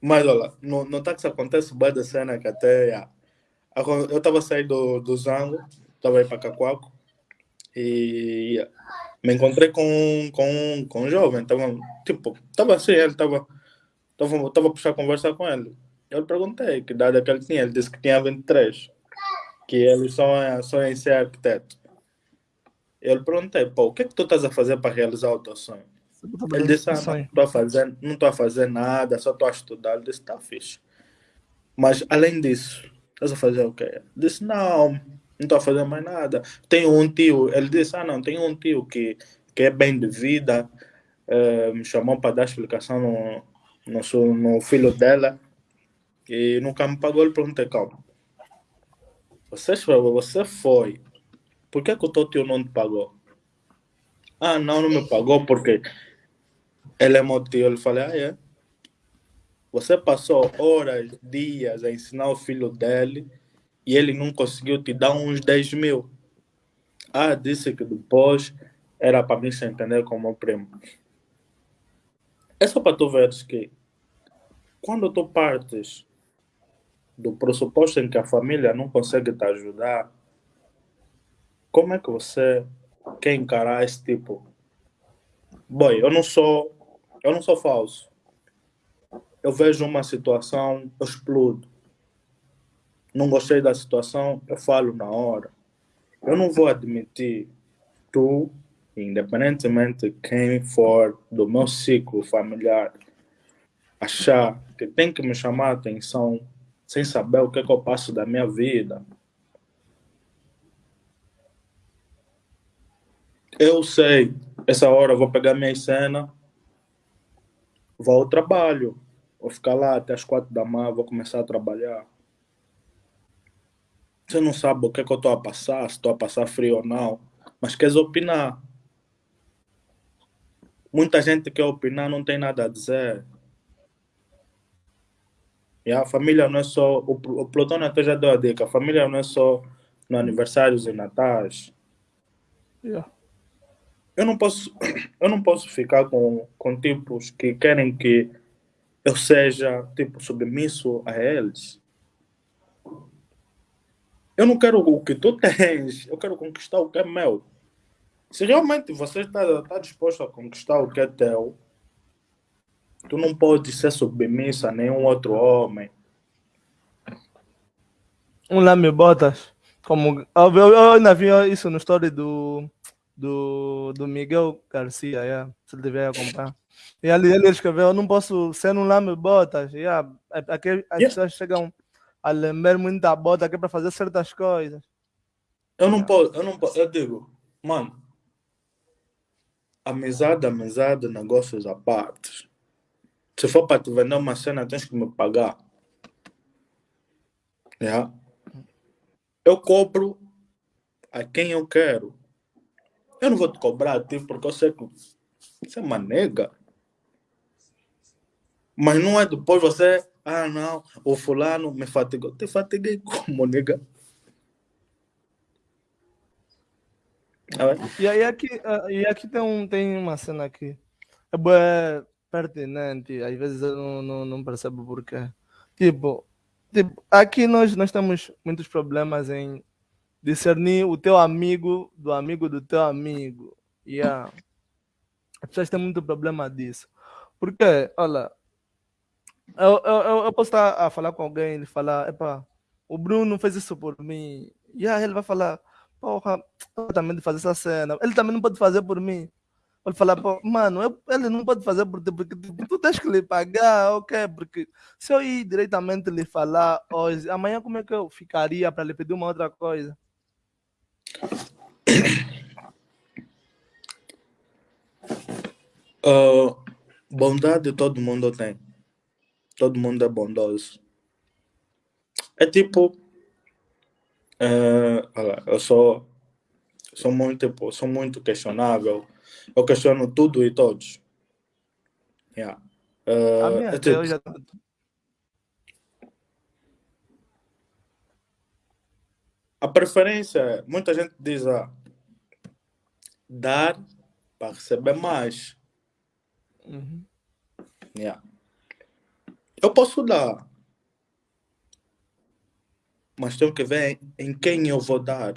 mas olha, no, no táxi acontece boi da cena que até, eu estava saindo do, do Zango, estava aí para Cacoaco e me encontrei com, com, com um jovem, tava, tipo, estava assim, ele estava, estava, a puxar conversar com ele. Eu perguntei que idade é que ele tinha. Ele disse que tinha 23. Que ele sonha, sonha em ser arquiteto. Eu perguntei, pô, o que é que tu estás a fazer para realizar o teu sonho? Ele disse, ah, não estou a fazer, não estou a fazer nada, só estou a estudar. Ele disse, tá fixe. Mas além disso, estás a fazer o quê? Ele disse, não, não estou a fazer mais nada. Tenho um tio, ele disse, ah não, tenho um tio que, que é bem de vida, uh, me chamou para dar explicação no, no, no filho dela e nunca me pagou. Ele perguntei, calma. Você, você foi. Por que, que o teu tio não te pagou? Ah, não, não me pagou porque ele é meu tio. Ele falei, ah, é? Você passou horas, dias a ensinar o filho dele e ele não conseguiu te dar uns 10 mil. Ah, disse que depois era para mim se entender como primo. É só para tu veres que quando tu partes do pressuposto em que a família não consegue te ajudar, como é que você quer encarar esse tipo? Boy, eu não sou, eu não sou falso. Eu vejo uma situação, eu explodo. Não gostei da situação, eu falo na hora. Eu não vou admitir tu, independentemente de quem for do meu ciclo familiar, achar que tem que me chamar a atenção sem saber o que, é que eu passo da minha vida. Eu sei, essa hora eu vou pegar minha cena, vou ao trabalho, vou ficar lá até as quatro da manhã, vou começar a trabalhar. Você não sabe o que, é que eu estou a passar, se estou a passar frio ou não, mas queres opinar. Muita gente quer opinar, não tem nada a dizer. E a família não é só. O, o Plutônio até já deu a dica: a família não é só no aniversários e natais. Yeah. Eu não posso, (clears throat) eu não posso ficar com, com tipos que querem que eu seja tipo submisso a eles. Eu não quero o que tu tens, eu quero conquistar o que é meu. Se realmente você está tá disposto a conquistar o que é teu, tu não pode ser submissa a nenhum outro homem. Um lá me botas. Como, eu, eu, eu ainda vi isso no story do, do, do Miguel Garcia, yeah, se ele tiver acompanhar. E ali ele escreveu: Eu não posso ser um lame botas. Yeah, aqui as yeah. pessoas chegam a lembrar muita bota aqui para fazer certas coisas. Eu não posso, eu não posso, eu digo, mano, amizade, amizade, negócios à parte. Se for para te vender uma cena, tens que me pagar. Yeah. Eu cobro a quem eu quero. Eu não vou te cobrar a ti porque eu sei que você é uma nega. Mas não é depois você, ah não, o fulano me fatigou. Te fatiguei como, nega? E, e, aqui, e aqui tem, um, tem uma cena aqui. É pertinente, às vezes eu não, não, não percebo porquê. Tipo, tipo, aqui nós, nós temos muitos problemas em discernir o teu amigo do amigo do teu amigo. Yeah. As pessoas têm muito problema disso. Porque, olha, eu, eu, eu posso estar a falar com alguém e falar, epa, o Bruno fez isso por mim. E aí ele vai falar, porra, eu também de fazer essa cena. Ele também não pode fazer por mim. Ele falar, mano, eu, ele não pode fazer porque tu tens que lhe pagar, ok? Porque se eu ir diretamente lhe falar hoje, amanhã como é que eu ficaria para lhe pedir uma outra coisa? Uh, (coughs) bondade todo mundo tem. Todo mundo é bondoso. É tipo. Uh, eu sou, sou muito, sou muito questionável eu questiono tudo e todos. Yeah. Uh, a minha é tipo, já... a preferência, muita gente diz ah, dar para receber mais. Uhum. Yeah. Eu posso dar, mas tenho que ver em quem eu vou dar.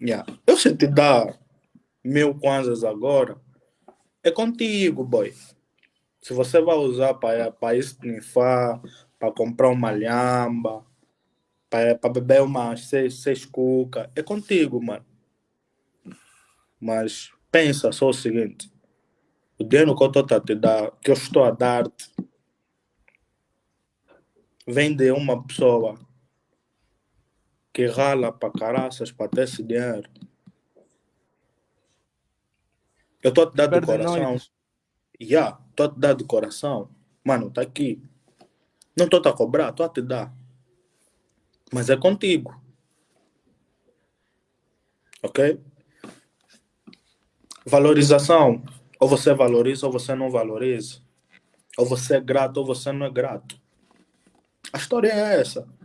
Yeah. Eu se te dar mil kwanzas agora, é contigo, boy. Se você vai usar para, esnifar, para comprar uma lhamba, para, beber umas seis, seis cuca, é contigo, mano. Mas pensa só o seguinte: o dinheiro que eu estou a te dar, que eu estou a dar-te, vem de uma pessoa que rala para caraças para ter esse dinheiro. Eu estou te dar do coração. Já, yeah, estou te dar do coração. Mano, tá aqui. Não estou a cobrar, estou a te dar. Mas é contigo. Ok? Valorização. Ou você valoriza ou você não valoriza. Ou você é grato ou você não é grato. A história é essa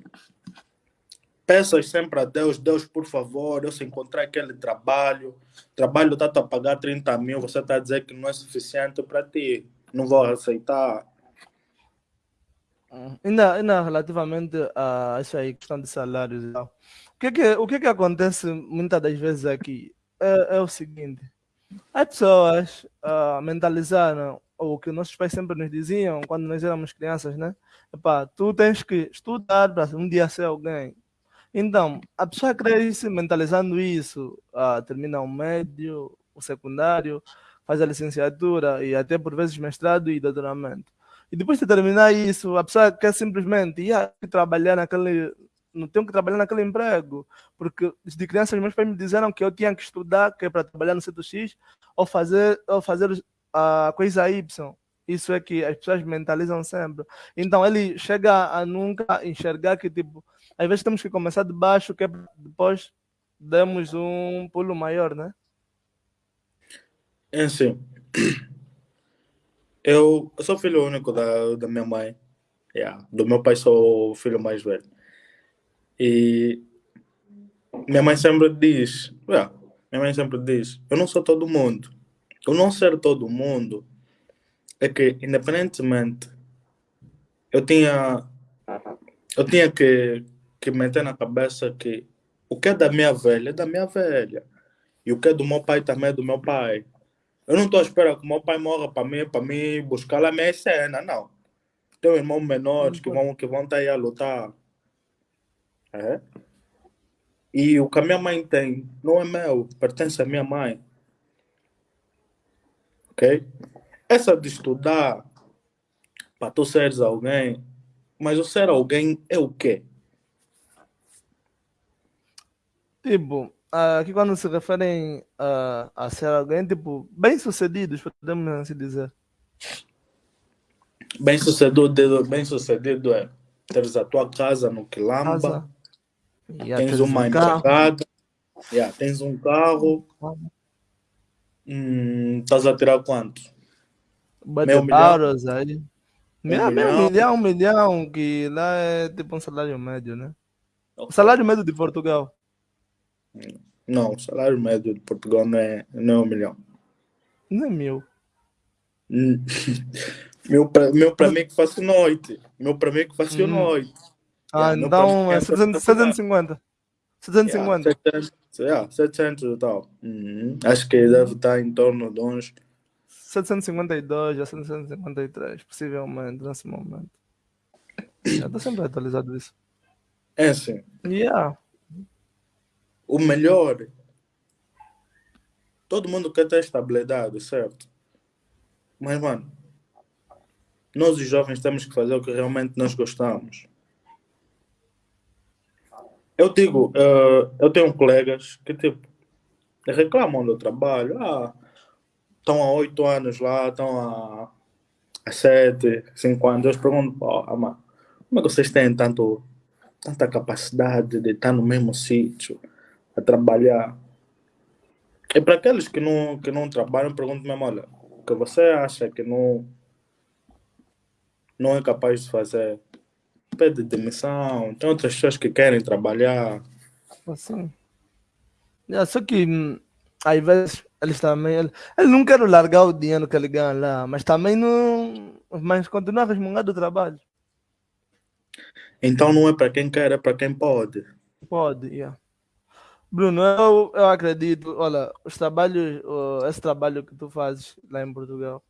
peças sempre a Deus, Deus, por favor, eu se encontrar aquele trabalho, trabalho está a pagar 30 mil, você está a dizer que não é suficiente para ti, não vou aceitar. Hum, ainda, ainda relativamente a essa aí, questão de salários, o que, que, o que, que acontece muitas das vezes aqui é, é o seguinte: as pessoas uh, mentalizaram o que nossos pais sempre nos diziam quando nós éramos crianças, né? Epá, tu tens que estudar para um dia ser alguém. Então, a pessoa cresce mentalizando isso, uh, termina o médio, o secundário, faz a licenciatura e até por vezes mestrado e doutoramento. E depois de terminar isso, a pessoa quer simplesmente ir trabalhar naquele. Não tenho que trabalhar naquele emprego. Porque de crianças, meus pais me disseram que eu tinha que estudar, que é para trabalhar no setor X, ou fazer, ou fazer a coisa Y. Isso é que as pessoas mentalizam sempre. Então ele chega a nunca enxergar que, tipo, às vezes temos que começar de baixo, que depois demos um pulo maior, né? É assim. Eu, eu sou filho único da, da minha mãe. Yeah. Do meu pai sou o filho mais velho. E minha mãe sempre diz, yeah, minha mãe sempre diz, eu não sou todo mundo. O não ser todo mundo é que independentemente eu tinha eu tinha que, que meter na cabeça que o que é da minha velha é da minha velha. E o que é do meu pai também é do meu pai. Eu não estou à espera que o meu pai morra para mim, para mim buscar lá a minha cena, não. Tenho irmãos menores que vão, que vão estar aí a lutar. É? E o que a minha mãe tem não é meu, pertence à minha mãe. Ok? Essa de estudar para tu seres alguém, mas o ser alguém é o quê? Tipo, aqui quando se referem a, a ser alguém, tipo, bem-sucedidos, podemos assim dizer. Bem-sucedido bem -sucedido é teres a tua casa no Quilamba, casa. Yeah, tens uma um empregada, yeah, tens um carro, hum, estás a tirar quanto? Meio milhão? aí. Meio, milhão. milhão, um milhão, que lá é tipo um salário médio, né? Okay. O salário médio de Portugal. Não, o salário médio de Portugal não é, não é um milhão. Não é mil. (laughs) Meu para meu pra mim que faço noite. Meu para mim que faço hum. noite. Ah, yeah, então é 750. 750. Yeah, 700, yeah, 700 e tal. Uhum. Acho que deve estar em torno de uns 752 a 753, possivelmente, nesse momento. Já está sempre atualizado isso. É assim. Yeah o melhor. Todo mundo quer ter estabilidade, certo? Mas, mano, nós os jovens temos que fazer o que realmente nós gostamos. Eu digo, uh, eu tenho colegas que, tipo, reclamam do trabalho. Ah, estão há oito anos lá, estão há, sete, cinco anos. Eu pergunto, oh, mano, como é que vocês têm tanto, tanta capacidade de estar no mesmo sítio? A trabalhar. E para aqueles que não, que não trabalham, pergunto mesmo, olha, o que você acha que não, não é capaz de fazer? Pede demissão, tem outras pessoas que querem trabalhar. Assim. É, só que hum, às vezes eles também. Eles, eles não querem largar o dinheiro que ele ganha lá, mas também não. Mas continua a resmungar do trabalho. Então não é para quem quer, é para quem pode. Pode, yeah. Bruno, eu, eu acredito, olha, os trabalhos, uh, esse trabalho que tu fazes lá em Portugal,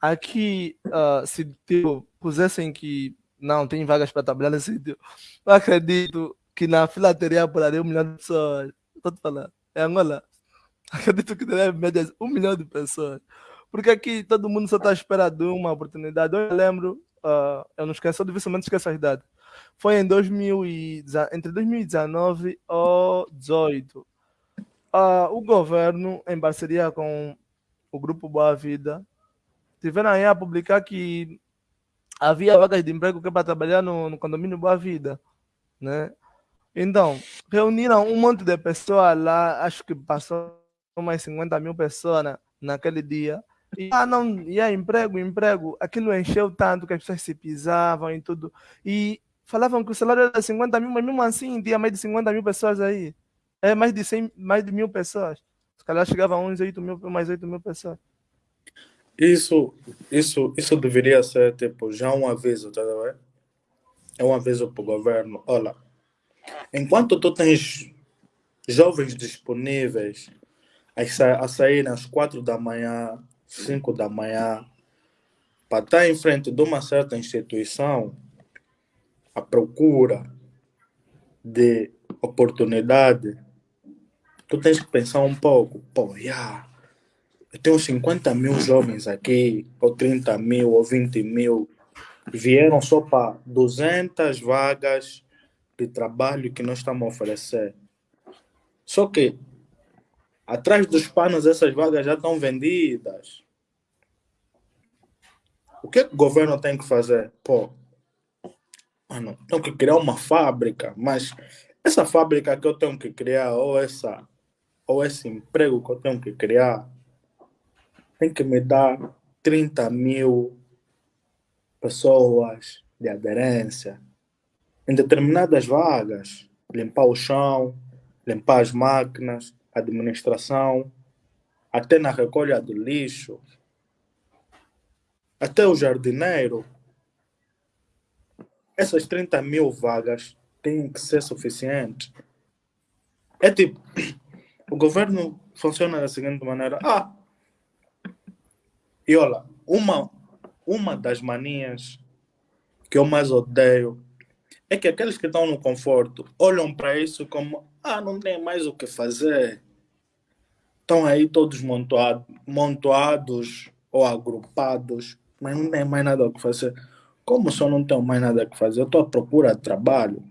aqui, uh, se tipo, pusessem que não tem vagas para trabalhar nesse sítio, eu acredito que na fila teria por ali um milhão de pessoas. Estou te falando, é Angola. (laughs) Acredito que teria média um milhão de pessoas. Porque aqui todo mundo só está esperando uma oportunidade. Eu lembro, uh, eu não esqueço, eu dificilmente esqueço a idade foi em 2000 e, entre 2019 e 2018. Uh, o governo, em parceria com o Grupo Boa Vida, tiveram aí a publicar que havia vagas de emprego que é para trabalhar no, no condomínio Boa Vida, né? Então, reuniram um monte de pessoas lá, acho que passou mais 50 mil pessoas na, naquele dia. E, ah, não, e é emprego, emprego. Aquilo encheu tanto que as pessoas se pisavam e tudo. E falavam que o salário era 50 mil, mas mesmo assim tinha mais de 50 mil pessoas aí. É mais de 100, mais de mil pessoas. Se calhar chegava a uns 8 mil, mais 8 mil pessoas. Isso, isso, isso deveria ser tipo já um aviso, tá vendo? É um aviso para o governo. Olha, enquanto tu tens jovens disponíveis a sair às 4 da manhã, 5 da manhã, para estar em frente de uma certa instituição, a procura de oportunidade, tu tens que pensar um pouco, pô, yeah, eu tenho 50 mil jovens aqui, ou 30 mil, ou 20 mil, vieram só para 200 vagas de trabalho que nós estamos a oferecer. Só que atrás dos panos essas vagas já estão vendidas. O que, é que o governo tem que fazer? Pô, mano, tenho que criar uma fábrica, mas essa fábrica que eu tenho que criar, ou essa, ou esse emprego que eu tenho que criar, tem que me dar 30 mil pessoas de aderência em determinadas vagas, limpar o chão, limpar as máquinas, administração, até na recolha do lixo, até o jardineiro. Essas 30 mil vagas têm que ser suficientes. É tipo, (clears throat) o governo funciona da seguinte maneira. Ah, e olha, uma, uma das manias que eu mais odeio é que aqueles que estão no conforto olham para isso como ah, não tem mais o que fazer. Estão aí todos montuado, montuados ou agrupados, mas não tem mais nada o que fazer. Como eu não tenho mais nada que fazer? Eu estou à procura de trabalho.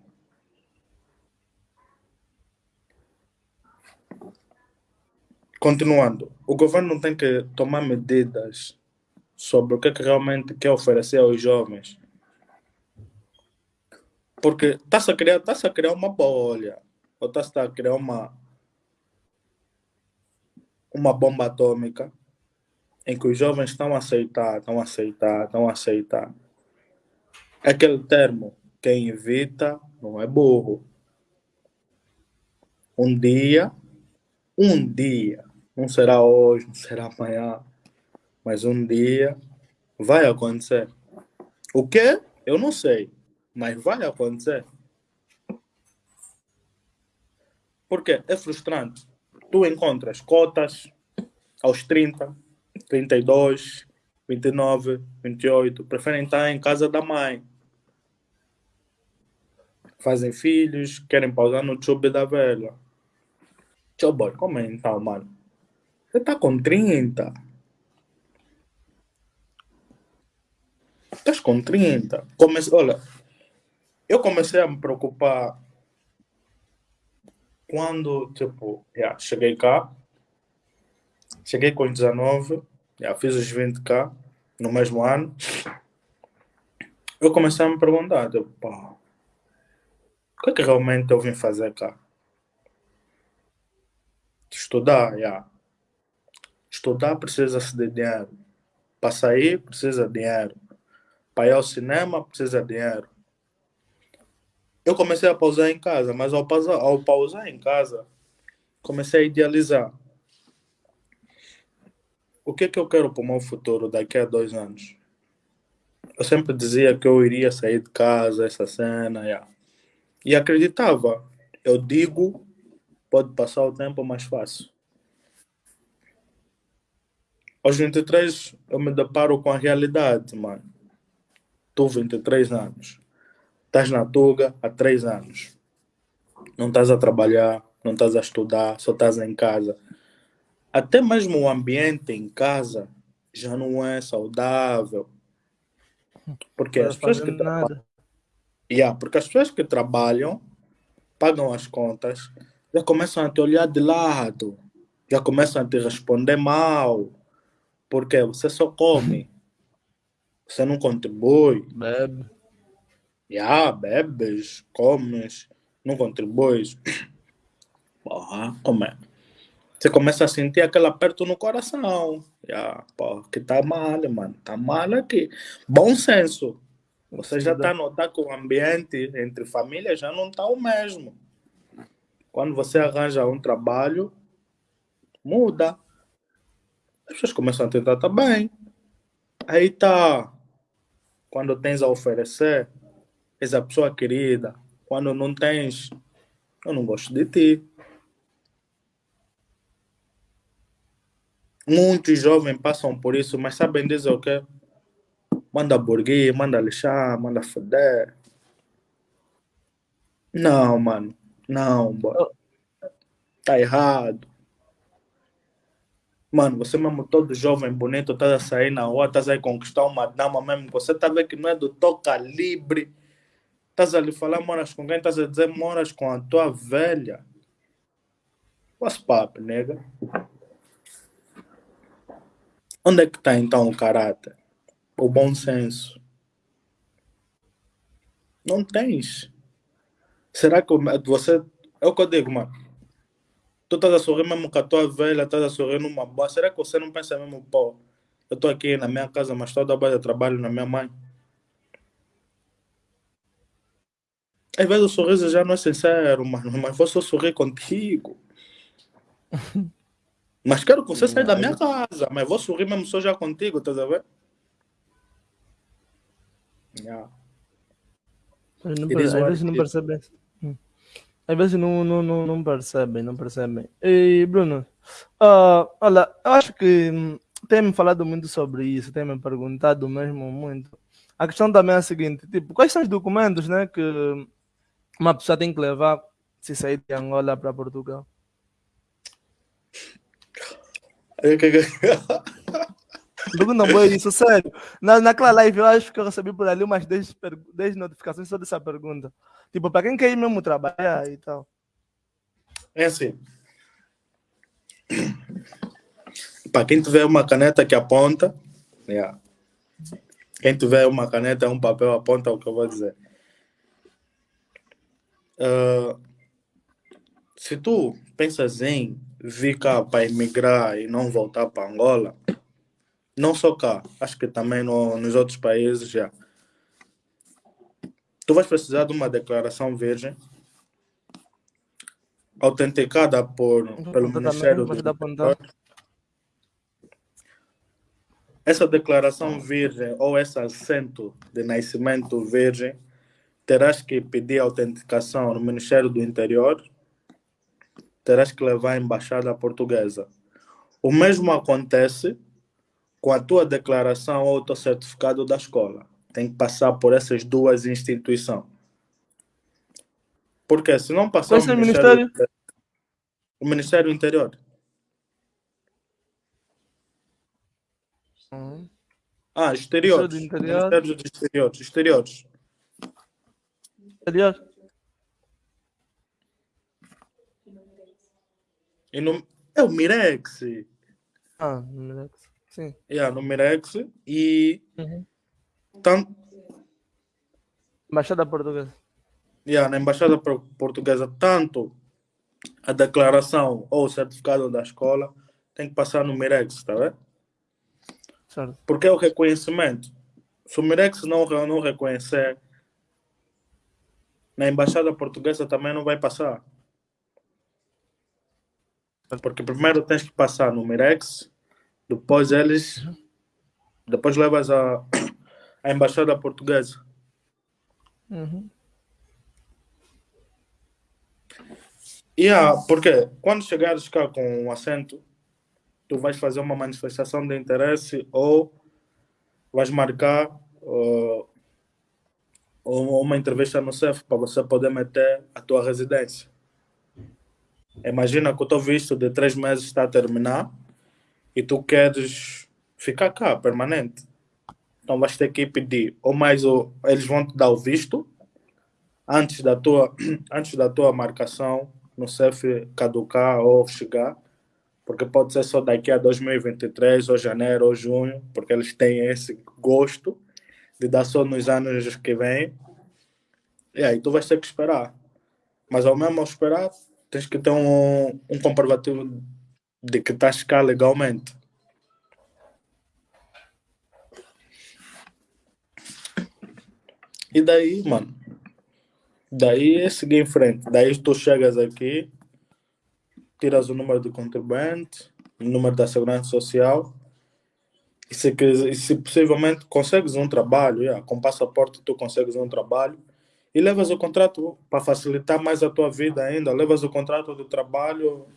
Continuando, o governo tem que tomar medidas sobre o que, é que realmente quer oferecer aos jovens. Porque está-se a, criar, tá a criar uma bolha, ou está-se a criar uma, uma bomba atômica em que os jovens estão a aceitar, estão a aceitar, estão a aceitar. Aquele termo, quem evita não é burro. Um dia, um dia, não será hoje, não será amanhã, mas um dia vai acontecer. O que? Eu não sei, mas vai acontecer. Porque é frustrante. Tu encontras cotas aos 30, 32, 29, 28, preferem estar em casa da mãe. Fazem filhos, querem pausar no chube da velha. Tchau, boy, como é então, mano? Você tá com 30. Estás com 30. Comece... Olha, eu comecei a me preocupar quando, tipo, yeah, cheguei cá. Cheguei com 19, yeah, fiz os 20k no mesmo ano. Eu comecei a me perguntar, tipo, pá, o que é que realmente eu vim fazer cá? Estudar, yeah. Estudar precisa-se de dinheiro. Para sair, precisa de dinheiro. Para ir ao cinema precisa de dinheiro. Eu comecei a pausar em casa, mas ao pausar, ao pausar em casa, comecei a idealizar. O que é que eu quero para o meu futuro daqui a dois anos? Eu sempre dizia que eu iria sair de casa, essa cena, yeah. e acreditava. Eu digo, pode passar o tempo mais fácil. Aos 23, eu me deparo com a realidade, mano tu 23 anos, estás na Tuga há 3 anos, não estás a trabalhar, não estás a estudar, só estás em casa. Até mesmo o ambiente em casa já não é saudável. Porque as pessoas que trabalham. Yeah, porque as pessoas que trabalham, pagam as contas, já começam a te olhar de lado, já começam a te responder mal, porque você só come. Você não contribui. Bebe. Já, bebes, comes, não contribuis. Porra, como é? Você começa a sentir aquele aperto no coração. Já, porra, que tá mal, mano. Tá mal aqui. Bom senso. Você já está a notar que o ambiente entre famílias já não está o mesmo. Quando você arranja um trabalho, muda. As pessoas começam a tentar também. Aí tá quando tens a oferecer, és a pessoa querida. Quando não tens, eu não gosto de ti. Muitos jovens passam por isso, mas sabem dizer o quê? Manda burguês, manda lixar, manda foder. Não, mano. Não, boy. Tá errado. Mano, você mesmo todo jovem, bonito, estás a sair na rua, estás a conquistar uma dama mesmo, você a ver que não é do teu calibre. Estás a lhe falar, moras com quem? Estás a dizer, moras com a tua velha. What's up, nega? Onde é que está então o caráter? O bom senso? Não tens. Será que você. É o que eu digo, mano. Tu estás a sorrir mesmo com a tua velha, estás a sorrir numa boa. Será que você não pensa mesmo, pô, eu estou aqui na minha casa, mas toda a base de trabalho na minha mãe? Às vezes o sorriso já não é sincero, mano, mas vou só sorrir contigo. (laughs) Mas quero que você saia da minha casa, mas vou sorrir mesmo só já contigo, estás a ver? Yeah. Às vezes não percebem. Hum. Às vezes não, não, não, não percebem, não percebem. E Bruno, uh, olha, eu acho que hum, tem me falado muito sobre isso, tem me perguntado mesmo muito. A questão também é a seguinte, tipo, quais são os documentos, né, que uma pessoa tem que levar se sair de Angola para Portugal? Pergunta boa isso, sério. Na, naquela live eu acho que eu recebi por ali umas 10, 10 notificações só dessa pergunta. Tipo, para quem quer ir mesmo trabalhar e tal. É assim. Para quem tiver uma caneta que aponta, yeah. quem tiver uma caneta, um papel, aponta o que eu vou dizer. Uh, se tu pensas em vir cá para emigrar e não voltar para Angola, não só cá, acho que também no, nos outros países já. Tu vais precisar de uma declaração virgem autenticada por, pelo Ministério do Interior. Essa declaração virgem ou esse assento de nascimento virgem terás que pedir autenticação no Ministério do Interior terás que levar à embaixada portuguesa. O mesmo acontece com a tua declaração ou o teu certificado da escola. Tem que passar por essas duas instituições. Porque se não passar Qual é o Ministério, Ministério? O Ministério Interior. Uhum. Ah, exteriores. Interior. Ministério dos Exteriores. Exteriores. Exterior. E no, é o Mirex. Ah, no Mirex. Sim. Yeah, no Mirex. E. Uhum. Tanto... Embaixada Portuguesa. Yeah, na Embaixada Portuguesa, tanto a declaração ou o certificado da escola tem que passar no Mirex, tá vendo? Certo. Porque é o reconhecimento. Se o Mirex não, não reconhecer, na Embaixada Portuguesa também não vai passar. Porque primeiro tens que passar no Mirex, depois eles. Depois levas a, a embaixada portuguesa. Uhum. Yeah, porque quando chegares cá com um assento, tu vais fazer uma manifestação de interesse ou vais marcar uh, uma entrevista no CEF para você poder meter a tua residência. Imagina que o teu visto de três meses está a terminar e tu queres ficar cá, permanente. Então vais ter que pedir, ou mais, ou, eles vão te dar o visto antes da tua, (clears throat) antes da tua marcação no CEF caducar ou chegar, porque pode ser só daqui a 2023, ou janeiro, ou junho, porque eles têm esse gosto de dar só nos anos que vêm. E aí tu vais ter que esperar. Mas ao mesmo esperar, tens que ter um, um comprovativo de que estás cá legalmente. E daí, mano, daí é seguir em frente. Daí tu chegas aqui, tiras o número do contribuinte, o número da segurança social, e se, e se possivelmente consegues um trabalho, yeah, com passaporte tu consegues um trabalho, e levas o contrato para facilitar mais a tua vida ainda, levas o contrato de trabalho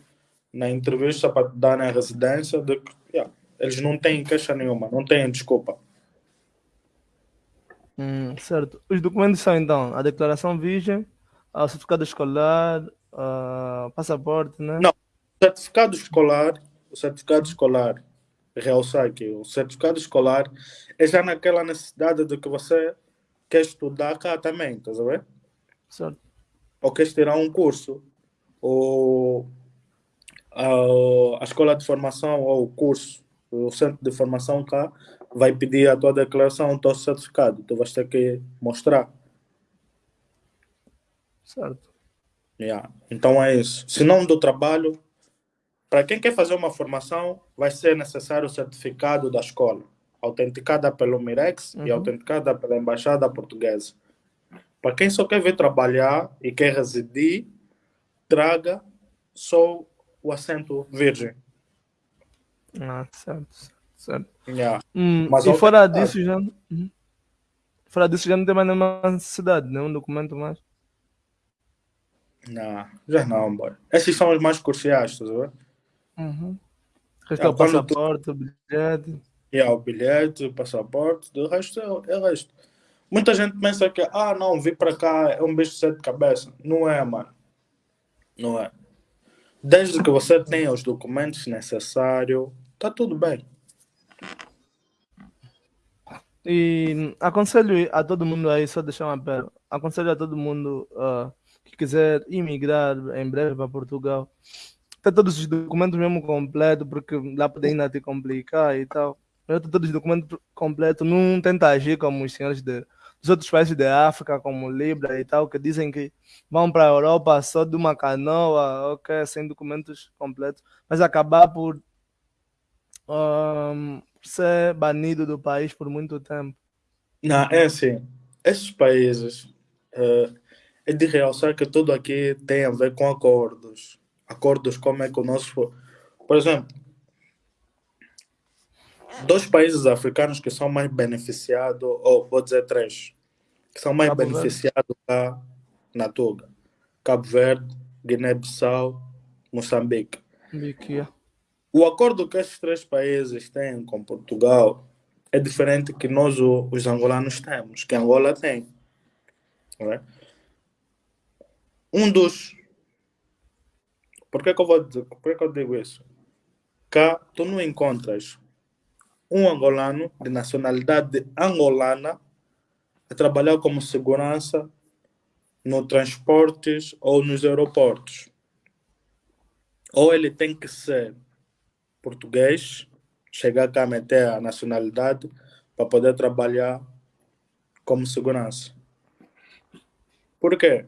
na entrevista para dar na residência, de, yeah, eles não têm queixa nenhuma, não têm desculpa. Hum, certo. Os documentos são então a declaração virgem, o certificado escolar, o passaporte, né? Não, certificado escolar o certificado escolar, realçar aqui, o certificado escolar é já naquela necessidade de que você quer estudar cá também, estás a ver? Certo. Ou queres tirar um curso, ou a, a escola de formação ou o curso, o centro de formação cá, vai pedir a tua declaração, o teu certificado. Tu vais ter que mostrar. Certo. Yeah. Então é isso. Se não do trabalho, para quem quer fazer uma formação, vai ser necessário o certificado da escola, autenticada pelo Mirex uhum. e autenticada pela Embaixada Portuguesa. Para quem só quer vir trabalhar e quer residir, traga só o assento virgem. Ah, certo, certo. Yeah. Hum, Mas e fora disso, já, uhum. fora disso já não tem mais nenhuma necessidade, nenhum documento mais? Não, já não, boy. Esses são os mais cruciais, estás a ver? Uhum. O resto é o passaporte, tu... o bilhete. Yeah, o bilhete, o passaporte, do resto é, é resto. Muita gente pensa que, ah, não, vir para cá é um bicho de sete cabeças. Não é, mano. Não é. Desde que você tenha os documentos necessários, tá tudo bem. E aconselho a todo mundo aí, só deixar uma pergunta. Aconselho a todo mundo uh, que quiser imigrar em breve para Portugal, ter todos os documentos mesmo completos, porque lá pode ainda te complicar e tal. Eu ter todos os documentos completos, não tenta agir como os senhores de, dos outros países da África, como Libra e tal, que dizem que vão para a Europa só de uma canoa, ok, sem documentos completos, mas acabar por um, ser banido do país por muito tempo. Não, é assim, esses países uh, é de realçar que tudo aqui tem a ver com acordos. Acordos como é que o nosso. Por exemplo, dois países africanos que são mais beneficiados, ou vou dizer três, que são mais Cabo beneficiados lá na Tuga: Cabo Verde, Guiné-Bissau, Moçambique. Moçambique. O acordo que esses três países têm com Portugal é diferente que nós, os angolanos, temos, que Angola tem. É? um dos. Por que, que eu vou dizer, por que, eu digo isso? Cá tu não encontras um angolano de nacionalidade angolana a trabalhar como segurança no transportes ou nos aeroportos. Ou ele tem que ser português, chegar cá a meter a nacionalidade para poder trabalhar como segurança. Por quê?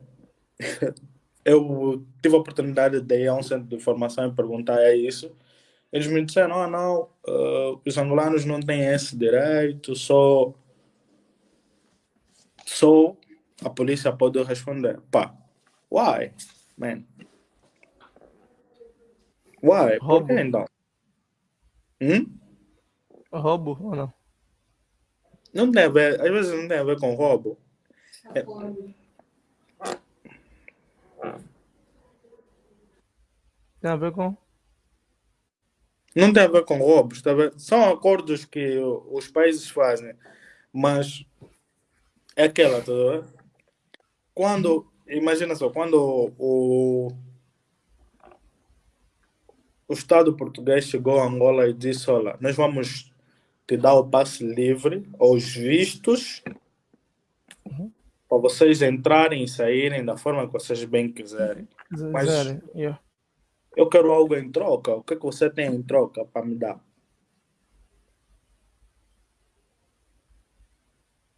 (laughs) eu tive a oportunidade de ir a um centro de formação e perguntar é isso. Eles me disseram, ah, não, uh, os angolanos não têm esse direito, só, só a polícia pode responder. Pá, why, man? Why? Roubo. Por que então? Hum? Roubo ou não? Não tem a ver, às vezes não tem a ver com roubo. É, Tem a ver com? Não tem a ver com roubos, tá são acordos que os países fazem, mas é aquela, tá Quando, imagina só, quando o, o Estado português chegou a Angola e disse: Olha, nós vamos te dar o passe livre, os vistos, uhum. para vocês entrarem e saírem da forma que vocês bem quiserem. Mas, yeah. Eu quero algo em troca. O que, é que você tem em troca para me dar?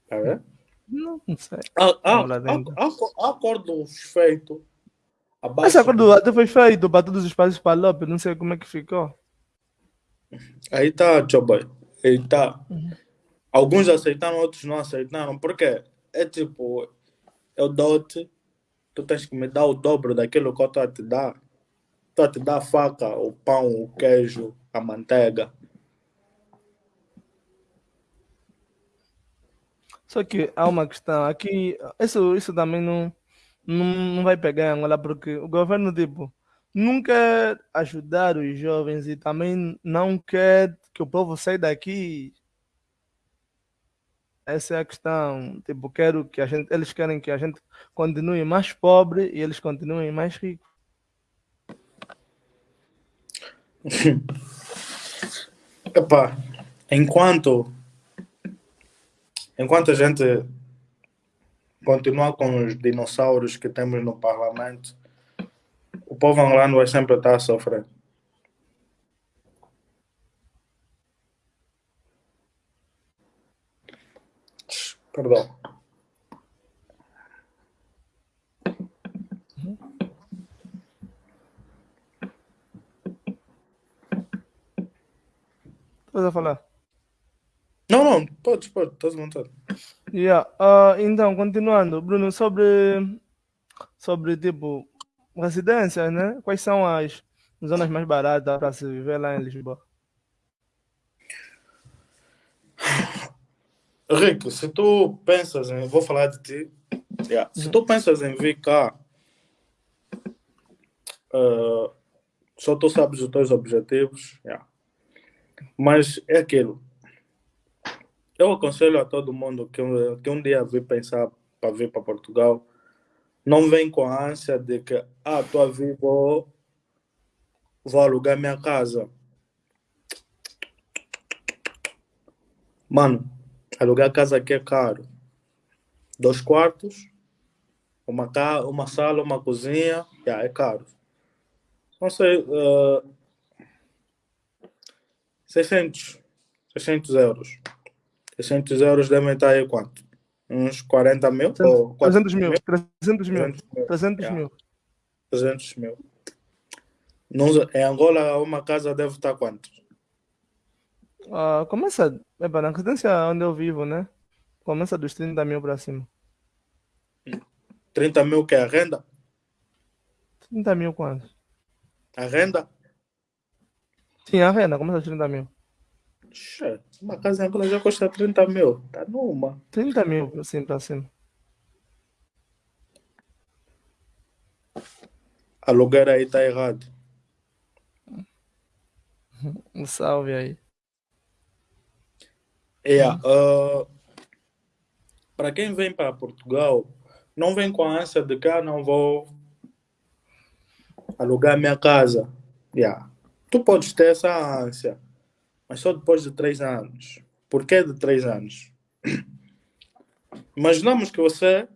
Tá vendo? Não, não sei. Há, há, há, há acordos feitos. Esse acordo até foi feito para todos os países para Lopes. Não sei como é que ficou. Aí tá, Choboy. Aí tá. Uhum. Alguns aceitaram, outros não aceitaram. Por quê? É tipo, eu dou-te, tu tens que me dar o dobro daquilo que eu estou a te dar. A te dar a faca, o pão, o queijo, a manteiga. Só que há uma questão aqui, isso, isso também não, não, não vai pegar em Angola, porque o governo, tipo, não quer ajudar os jovens e também não quer que o povo saia daqui. Essa é a questão. Tipo, quero que a gente, eles querem que a gente continue mais pobre e eles continuem mais ricos. (laughs) Epá, enquanto, enquanto a gente continuar com os dinossauros que temos no parlamento, o povo angolano vai sempre estar a sofrer. Perdão. Estás a falar? Não, não, podes, podes, estás à vontade. Yeah. Uh, então, continuando, Bruno, sobre, sobre tipo residências, né? Quais são as zonas mais baratas para se viver lá em Lisboa? Rico, se tu pensas em. Vou falar de ti. Yeah. Se tu pensas em vir cá, uh, só tu sabes os teus objetivos. Yeah. Mas é aquilo. Eu aconselho a todo mundo que, que um dia vir pensar para vir para Portugal, não vem com a ânsia de que, ah, estou a vir, vou, vou alugar minha casa. Mano, alugar casa aqui é caro. Dois quartos, uma, uma sala, uma cozinha, yeah, é caro. Não sei, uh, 600, 600 euros. 600 euros devem estar aí quanto? Uns 40 mil? 300, ou 300 mil, 300 mil. 300 mil. 300 mil. em Angola, uma casa deve estar quanto? Uh, começa, é para na residência onde eu vivo, né? Começa dos 30 mil para cima. 30 mil que é a renda? 30 mil quanto? A renda? Sim, a renda começa a 30 mil. Uma casa em Angola já custa 30 mil. Tá numa. 30 mil, assim, para cima. Aluguer aí tá errado. (laughs) Um salve aí. Yeah, uh, para quem vem para Portugal, não vem com a ânsia de que ah, não vou alugar minha casa. Yeah. Tu podes ter essa ânsia, mas só depois de três anos. Por que de três anos? Imaginamos que você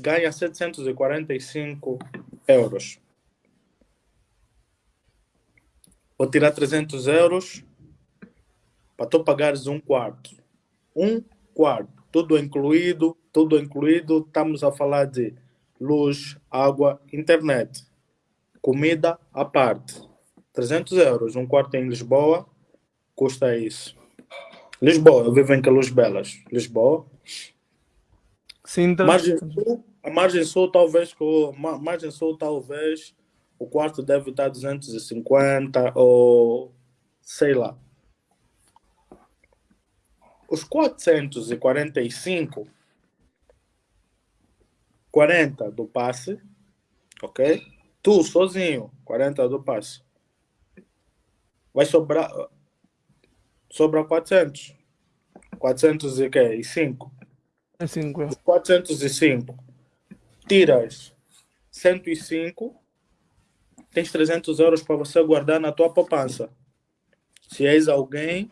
ganha 745 euros. Vou tirar 300 euros para tu pagares um quarto. Um quarto, tudo incluído, tudo incluído. Estamos a falar de luz, água, internet, comida à parte. 300 euros, um quarto em Lisboa, custa isso. Lisboa, eu vivo em Calus Belas. Lisboa. Sim, então... margem sul, a margem sul, talvez, margem sul, talvez, o quarto deve estar 250 ou sei lá. Os 445, 40 do passe, ok? Tu sozinho, 40 do passe. Vai sobrar sobra 400. 400 e quê? E 5. É 5. É. 405. Tiras 105, tens 300 euros para você guardar na tua poupança. Se és alguém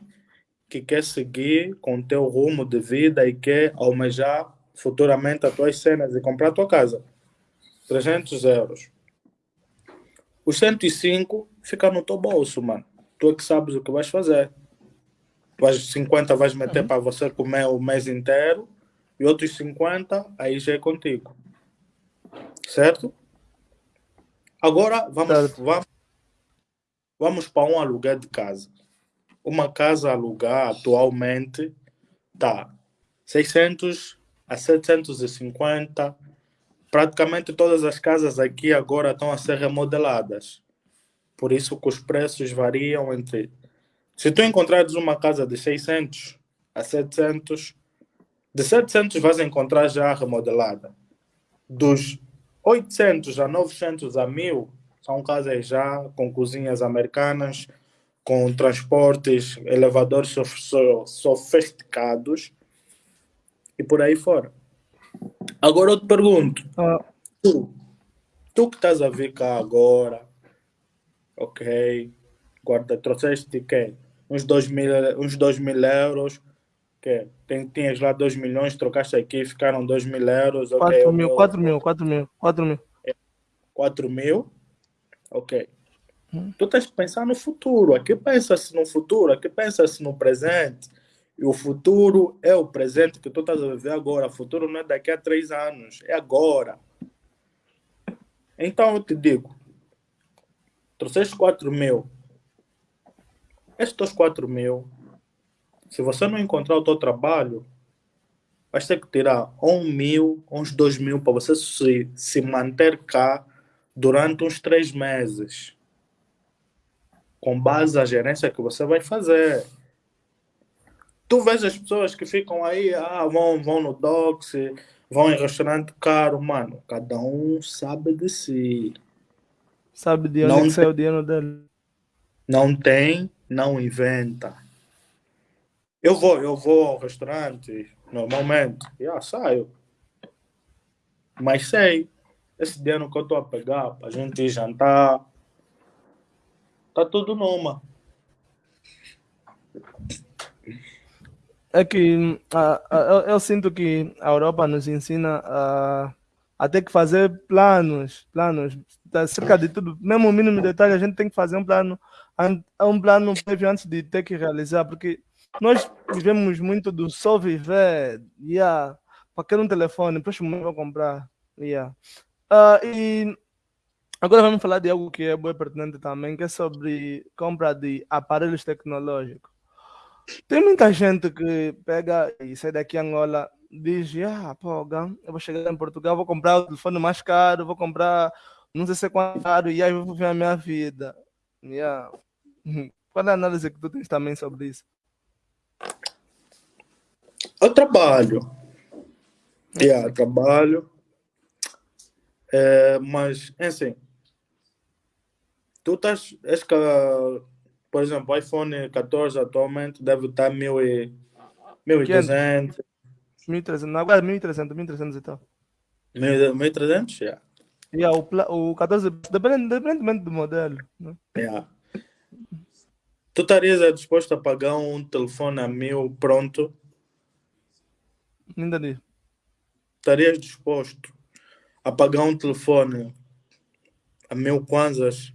que quer seguir com o teu rumo de vida e quer almejar futuramente as tuas cenas e comprar a tua casa. 300 euros. Os 105 fica no teu bolso, mano. Tu é que sabes o que vais fazer vais, 50 vais meter uhum. para você comer o mês inteiro e outros 50 aí já é contigo. Certo? Agora vamos, certo. vamos, vamos para um aluguel de casa. Uma casa alugar atualmente tá 600 a 750. Praticamente todas as casas aqui agora estão a ser remodeladas. Por isso que os preços variam entre se tu encontrares uma casa de 600 a 700, de 700 vais encontrar já remodelada. Dos 800 a 900 a 1000 são casas já com cozinhas americanas, com transportes, elevadores sofisticados e por aí fora. Agora eu te pergunto, ah. tu, tu que estás a vir cá agora, ok, guarda, trouxeste quem? uns 2 mil, uns dois mil euros. Que tem, tinhas lá 2 milhões, trocaste aqui, ficaram 2 mil euros. 4 okay, mil, 4 mil, 4 mil, 4 mil. 4 mil, ok. Hum. Tu tens que pensar no futuro. Aqui pensa-se no futuro, aqui pensa-se no presente. E o futuro é o presente que tu estás a viver agora. O futuro não é daqui a três anos, é agora. Então eu te digo, trouxeste 4 mil. Estes 4 mil, se você não encontrar o teu trabalho, vais ter que tirar um mil, uns dois mil para você se, se manter cá durante uns três meses. Com base na gerência que você vai fazer. Tu vês as pessoas que ficam aí, ah, vão, vão no Docs, vão em restaurante caro, mano. Cada um sabe de si. Sabe de onde não sai o dinheiro dele. Não tem, não inventa. Eu vou, eu vou ao restaurante, normalmente, já saio. Mas sei, esse dinheiro que eu estou a pegar para a gente jantar, tá tudo numa. É que eu, eu, sinto que a Europa nos ensina a, a ter que fazer planos, planos, acerca de tudo, mesmo o mínimo detalhe, a gente tem que fazer um plano, um plano prévio antes de ter que realizar, porque nós vivemos muito do só viver, yeah, para querer um telefone, próximo mês vou comprar, yeah. Uh, e agora vamos falar de algo que é bem pertinente também, que é sobre compra de aparelhos tecnológicos. Tem muita gente que pega e sai daqui Angola, diz, ah, pô, eu vou chegar em Portugal, vou comprar o telefone mais caro, vou comprar não sei se é quanto e aí eu vou ver a minha vida. Yeah. Qual é a análise que tu tens também sobre isso? Eu trabalho. Yeah, trabalho. É, mas, é assim, tu estás, acho que por exemplo, o iPhone 14 atualmente deve estar 1.200. 1.300, agora 1.300, 1.300 e tal. 1.300? Já. Yeah, o, o 14, depende, dependentemente do modelo. Né? Yeah. Tu estarias disposto a pagar um telefone a mil pronto? Não entendi. Estarias disposto a pagar um telefone a mil kwanzas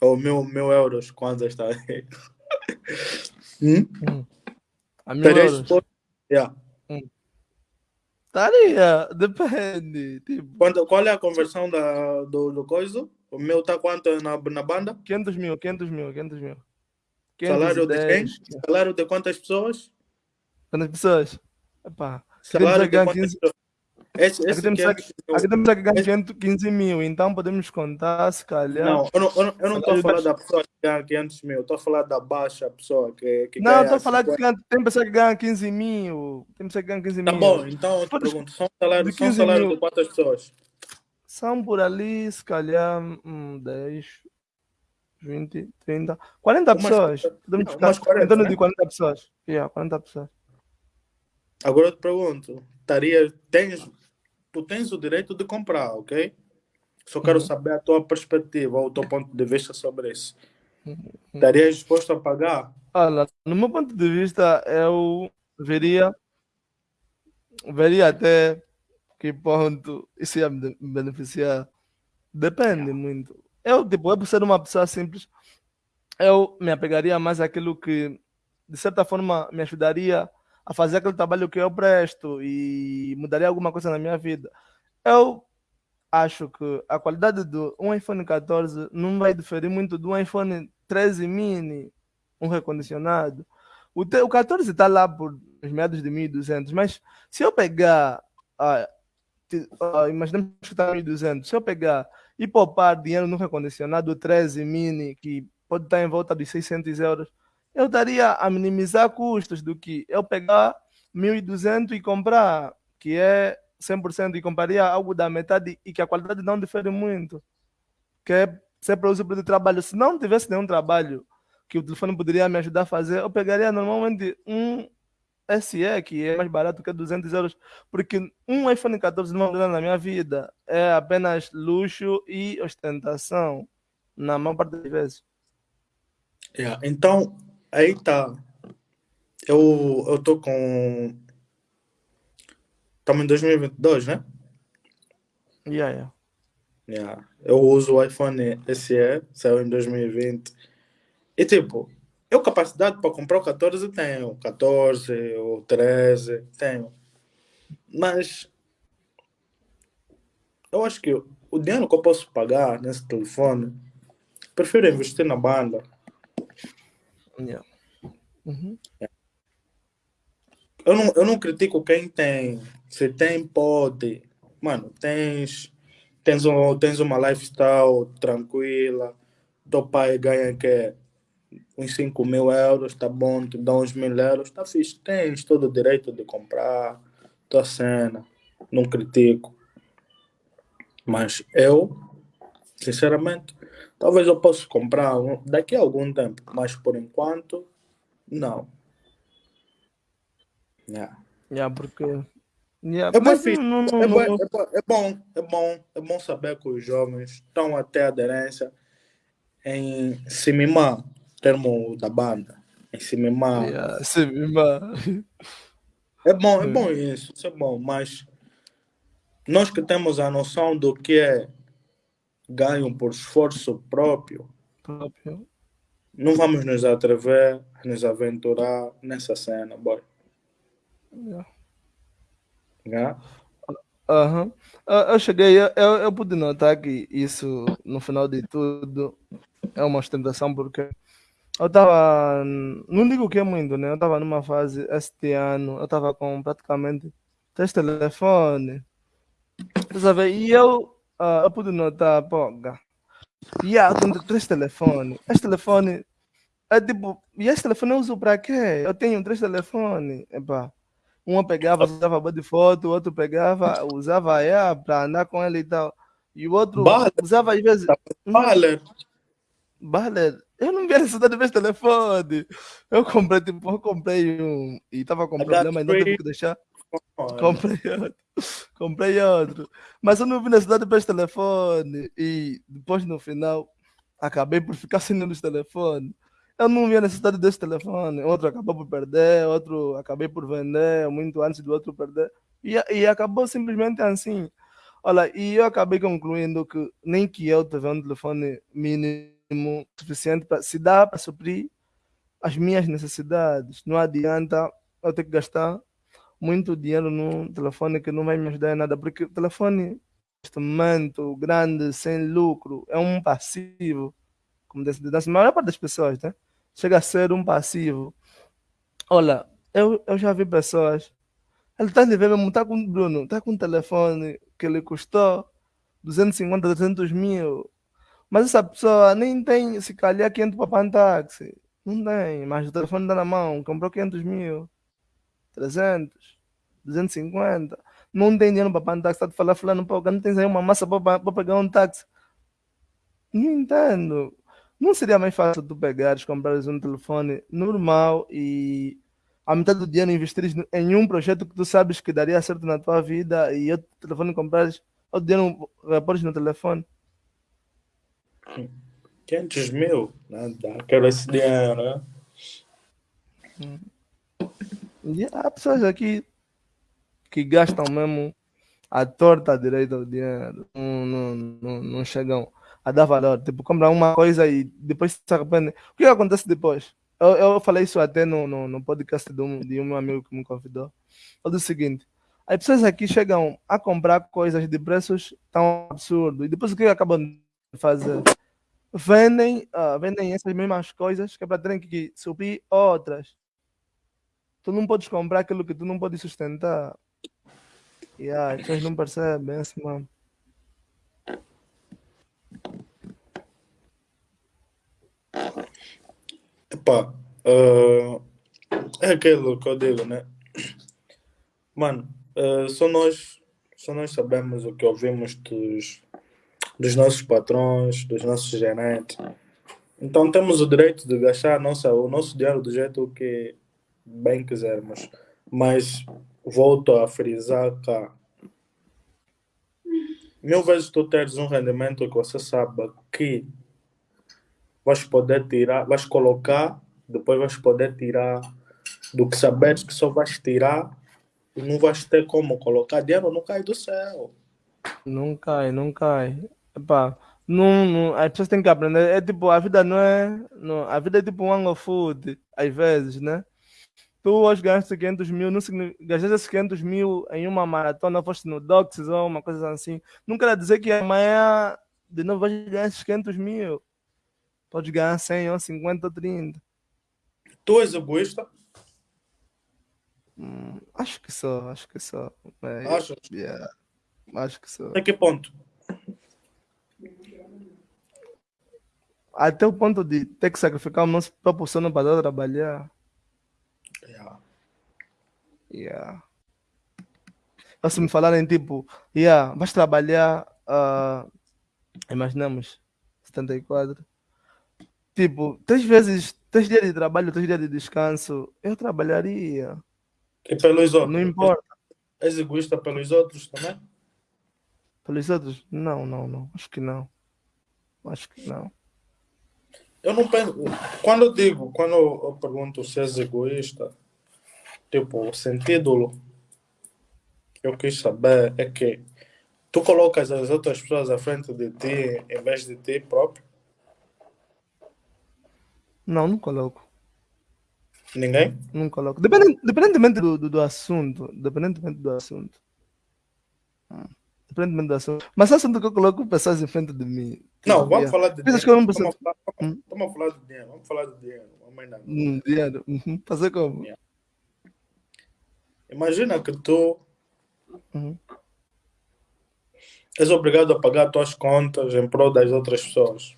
ou mil, mil euros, quantos está aí? (laughs) hum? hum. A mil Estaria euros? Exposto? Yeah. Hum. Estaria, depende. Tipo... Quanto, qual é a conversão da, do, do coisa? O meu está quanto na, na banda? 500 mil, 500 mil, 500 mil. 510, Salário de quem? Salário de quantas pessoas? Quantas pessoas? Epá, Salário de quantas 15... pessoas? Esse, esse aqui, temos aqui, aqui temos aqui ganhar 15 mil, então podemos contar, se calhar. Não, eu não estou a falar da pessoa que ganha 500 mil, estou a falar da baixa pessoa que, que Não, estou a falar que tem pessoa que ganha 15 mil, tem pessoa que ganha 15 tá mil. Tá bom, então eu te pergunto, são salários de, são salário de quantas pessoas? São por ali, se calhar, hum, 10, 20, 30, 40 umas, pessoas. Podemos ficar umas 40, em torno né? de 40 pessoas. Yeah, 40 pessoas. Agora eu te pergunto, estaria, tens tu tens o direito de comprar, ok? Só quero uhum. saber a tua perspectiva, ou o teu ponto de vista sobre isso. Uhum. Estarias disposto a pagar? Olha, no meu ponto de vista, eu veria, veria até que ponto isso ia me beneficiar. Depende muito. Eu, tipo, eu por ser uma pessoa simples, eu me apegaria mais àquilo que, de certa forma, me ajudaria a fazer aquele trabalho que eu presto e mudaria alguma coisa na minha vida. Eu acho que a qualidade do um iPhone 14 não vai diferir muito do iPhone 13 mini, um recondicionado. O, te, o 14 está lá por os meados de 1200, mas se eu pegar, ah, ah, imaginemos que está 1200, se eu pegar e poupar dinheiro no recondicionado 13 mini, que pode estar em volta de 600 euros, eu daria a minimizar custos do que eu pegar 1.200 e comprar, que é 100% e compraria algo da metade e que a qualidade não difere muito, que é ser para uso de trabalho. Se não tivesse nenhum trabalho que o telefone poderia me ajudar a fazer, eu pegaria normalmente um SE, que é mais barato que 200 euros, porque um iPhone 14 não vai na minha vida, é apenas luxo e ostentação, na maior parte das vezes. Yeah. Então, aí tá. Eu, eu tô com. Estamos em 2022, né? Yeah, yeah. Yeah. Eu uso o iPhone SE, saiu em 2020. E tipo, eu capacidade para comprar o 14 tenho. 14, o 13, tenho. Mas eu acho que o dinheiro que eu posso pagar nesse telefone, prefiro investir na banda. Yeah. Uhum. Eu não, eu não critico quem tem. Se tem, pode. Mano, tens, tens, um, tens uma lifestyle tranquila. Teu pai ganha que uns 5 mil euros, tá bom, te dá uns mil euros, tá fixe. Tens todo o direito de comprar tua cena. Não critico. Mas eu, sinceramente, talvez eu possa comprar daqui a algum tempo, mas por enquanto, não. Yeah. Yeah, porque. Yeah, É, bom, mas fixe. não, não, é, não, bom, é, bom, é bom, é bom, é bom saber que os jovens estão até aderência em se mimar, termo da banda, em se mimar. Yeah, É bom, é bom isso, isso é bom, mas nós que temos a noção do que é ganho por esforço próprio, próprio. não vamos nos atrever a nos aventurar nessa cena, boy. Yeah. Yeah? Eu, cheguei, eu, eu pude notar que isso, no final de tudo, é uma ostentação, porque eu tava, não digo que é muito, né? Eu tava numa fase, este ano, eu tava com praticamente três telefones? E eu, ah, eu pude notar, pô, ga- yeah, eu tenho três telefones, este telefone é tipo, e este telefone eu uso pra quê? Eu tenho três telefones, epá. Um pegava, usava boa de foto, o outro pegava, usava yeah, para andar com ele e tal. E o outro Bala. usava às vezes. Vale, Bale, eu não via necessidade de ver esse telefone. Eu comprei, tipo, eu comprei um e tava com problema e não teve que deixar. Comprei outro. Comprei outro. Mas eu não vi necessidade de ver esse telefone. E depois no final acabei por ficar sem nenhum dos telefones. Eu não vi a necessidade desse telefone. Outro acabou por perder, outro acabei por vender muito antes do outro perder. E, e acabou simplesmente assim. Olha, e eu acabei concluindo que nem que eu tivesse um telefone mínimo suficiente para se dá para suprir as minhas necessidades. Não adianta eu ter que gastar muito dinheiro num telefone que não vai me ajudar em nada, porque o telefone, momento, grande, sem lucro, é um passivo, como disse, da maior parte das pessoas, né? Chega a ser um passivo. Olha, eu, eu já vi pessoas, ele está mesmo, está com, Bruno, está com um telefone que lhe custou 250, 300 mil, mas essa pessoa nem tem, se calhar, 500 para pagar táxi. Não tem, mas o telefone está na mão, comprou 500 mil. 300, 250. Não tem dinheiro para pagar um táxi. Está a falar, fulano, pô, não tens aí uma massa para pegar um táxi. Não entendo. Não seria mais fácil tu pegares, comprares um telefone normal e a metade do dinheiro investires em um projeto que tu sabes que daria certo na tua vida e outro telefone comprares, outro dinheiro repores no telefone. 500 mil, nada, quero esse dinheiro, né? E há pessoas aqui que gastam mesmo a torta à direita do dinheiro, não, não, não, não chegam a dar valor. Tipo, compram uma coisa e depois se arrependem. O que acontece depois? Eu, eu falei isso até no, no, no podcast de um, de um amigo que me convidou. Disse o seguinte: as pessoas aqui chegam a comprar coisas de preços tão absurdos e depois o que acabam de fazer? Vendem, ah, vendem essas mesmas coisas que é para terem que suprir outras. Tu não podes comprar aquilo que tu não podes sustentar. E ah, as pessoas não percebem assim, mano. Epá, ah, é aquilo que eu digo, né? Mano, ah, só nós, só nós sabemos o que ouvimos dos, dos nossos patrões, dos nossos gerentes. Então temos o direito de gastar nossa, o nosso dinheiro do jeito que bem quisermos. Mas volto a frisar cá. Mil vezes tu teres um rendimento que você sabe que vais poder tirar, vais colocar depois vais poder tirar do que saberes que só vais tirar e não vais ter como colocar dinheiro, não cai do céu. Não cai, não cai. Epá, não, não, as pessoas têm que aprender. É tipo, a vida não é. Não, a vida é tipo um food, às vezes, né? Tu hoje gastaste 500 mil, não gastaste esses 500 mil em uma maratona, foste no Docs ou uma coisa assim. Não quer dizer que amanhã de novo vais ganhar esses 500 mil. Pode ganhar 100 ou 50 ou 30. Tu és egoísta? Hum, acho que sou, acho que sou. Mas, Achas? Yeah, acho que sou. Até que ponto? Até o ponto de ter que sacrificar o nosso próprio sono para trabalhar. Yeah. Se me falarem tipo, yeah, vais trabalhar, uh, imaginamos, 74 Tipo, três vezes, três dias de trabalho, três dias de descanso, eu trabalharia. E pelos outros? Não importa. És egoísta pelos outros também? Pelos outros? Não, não, não. Acho que não. Acho que não. Eu não penso. Quando eu digo, quando eu pergunto se és egoísta, tipo, o sentido que eu quis saber é que tu colocas as outras pessoas à frente de ti em vez de ti próprio. Não, não coloco. Ninguém? Não coloco. Dependente, dependentemente do, do, do assunto. Dependentemente do assunto. Ah, dependentemente do assunto. Mas assunto que eu coloco pessoas em frente de mim. Tipo, não, vamos falar de dinheiro. Que eu não preciso... Vamos, hum? vamos falar de dinheiro. Vamos falar de dinheiro. Vamos hum, dinheiro. Uhum. Fazer como? Yeah. Imagina que tu uhum. és obrigado a pagar tuas contas em prol das outras pessoas.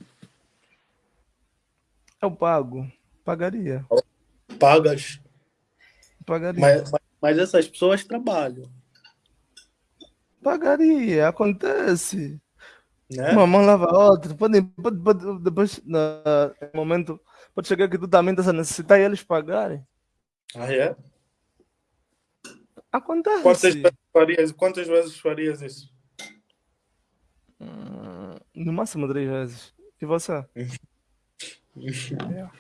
Eu pago. Pagaria. Pagas. Pagaria. Mas, mas, mas essas pessoas trabalham. Pagaria, acontece. Né? Uma mão lava a outra. Pode, pode, pode, depois, no momento, pode chegar que tu também estás a necessitar e eles pagarem. Ah, é? Acontece. Quantas vezes farias, quantas vezes farias isso? Hum, no máximo três vezes. E você? (laughs) Yeah.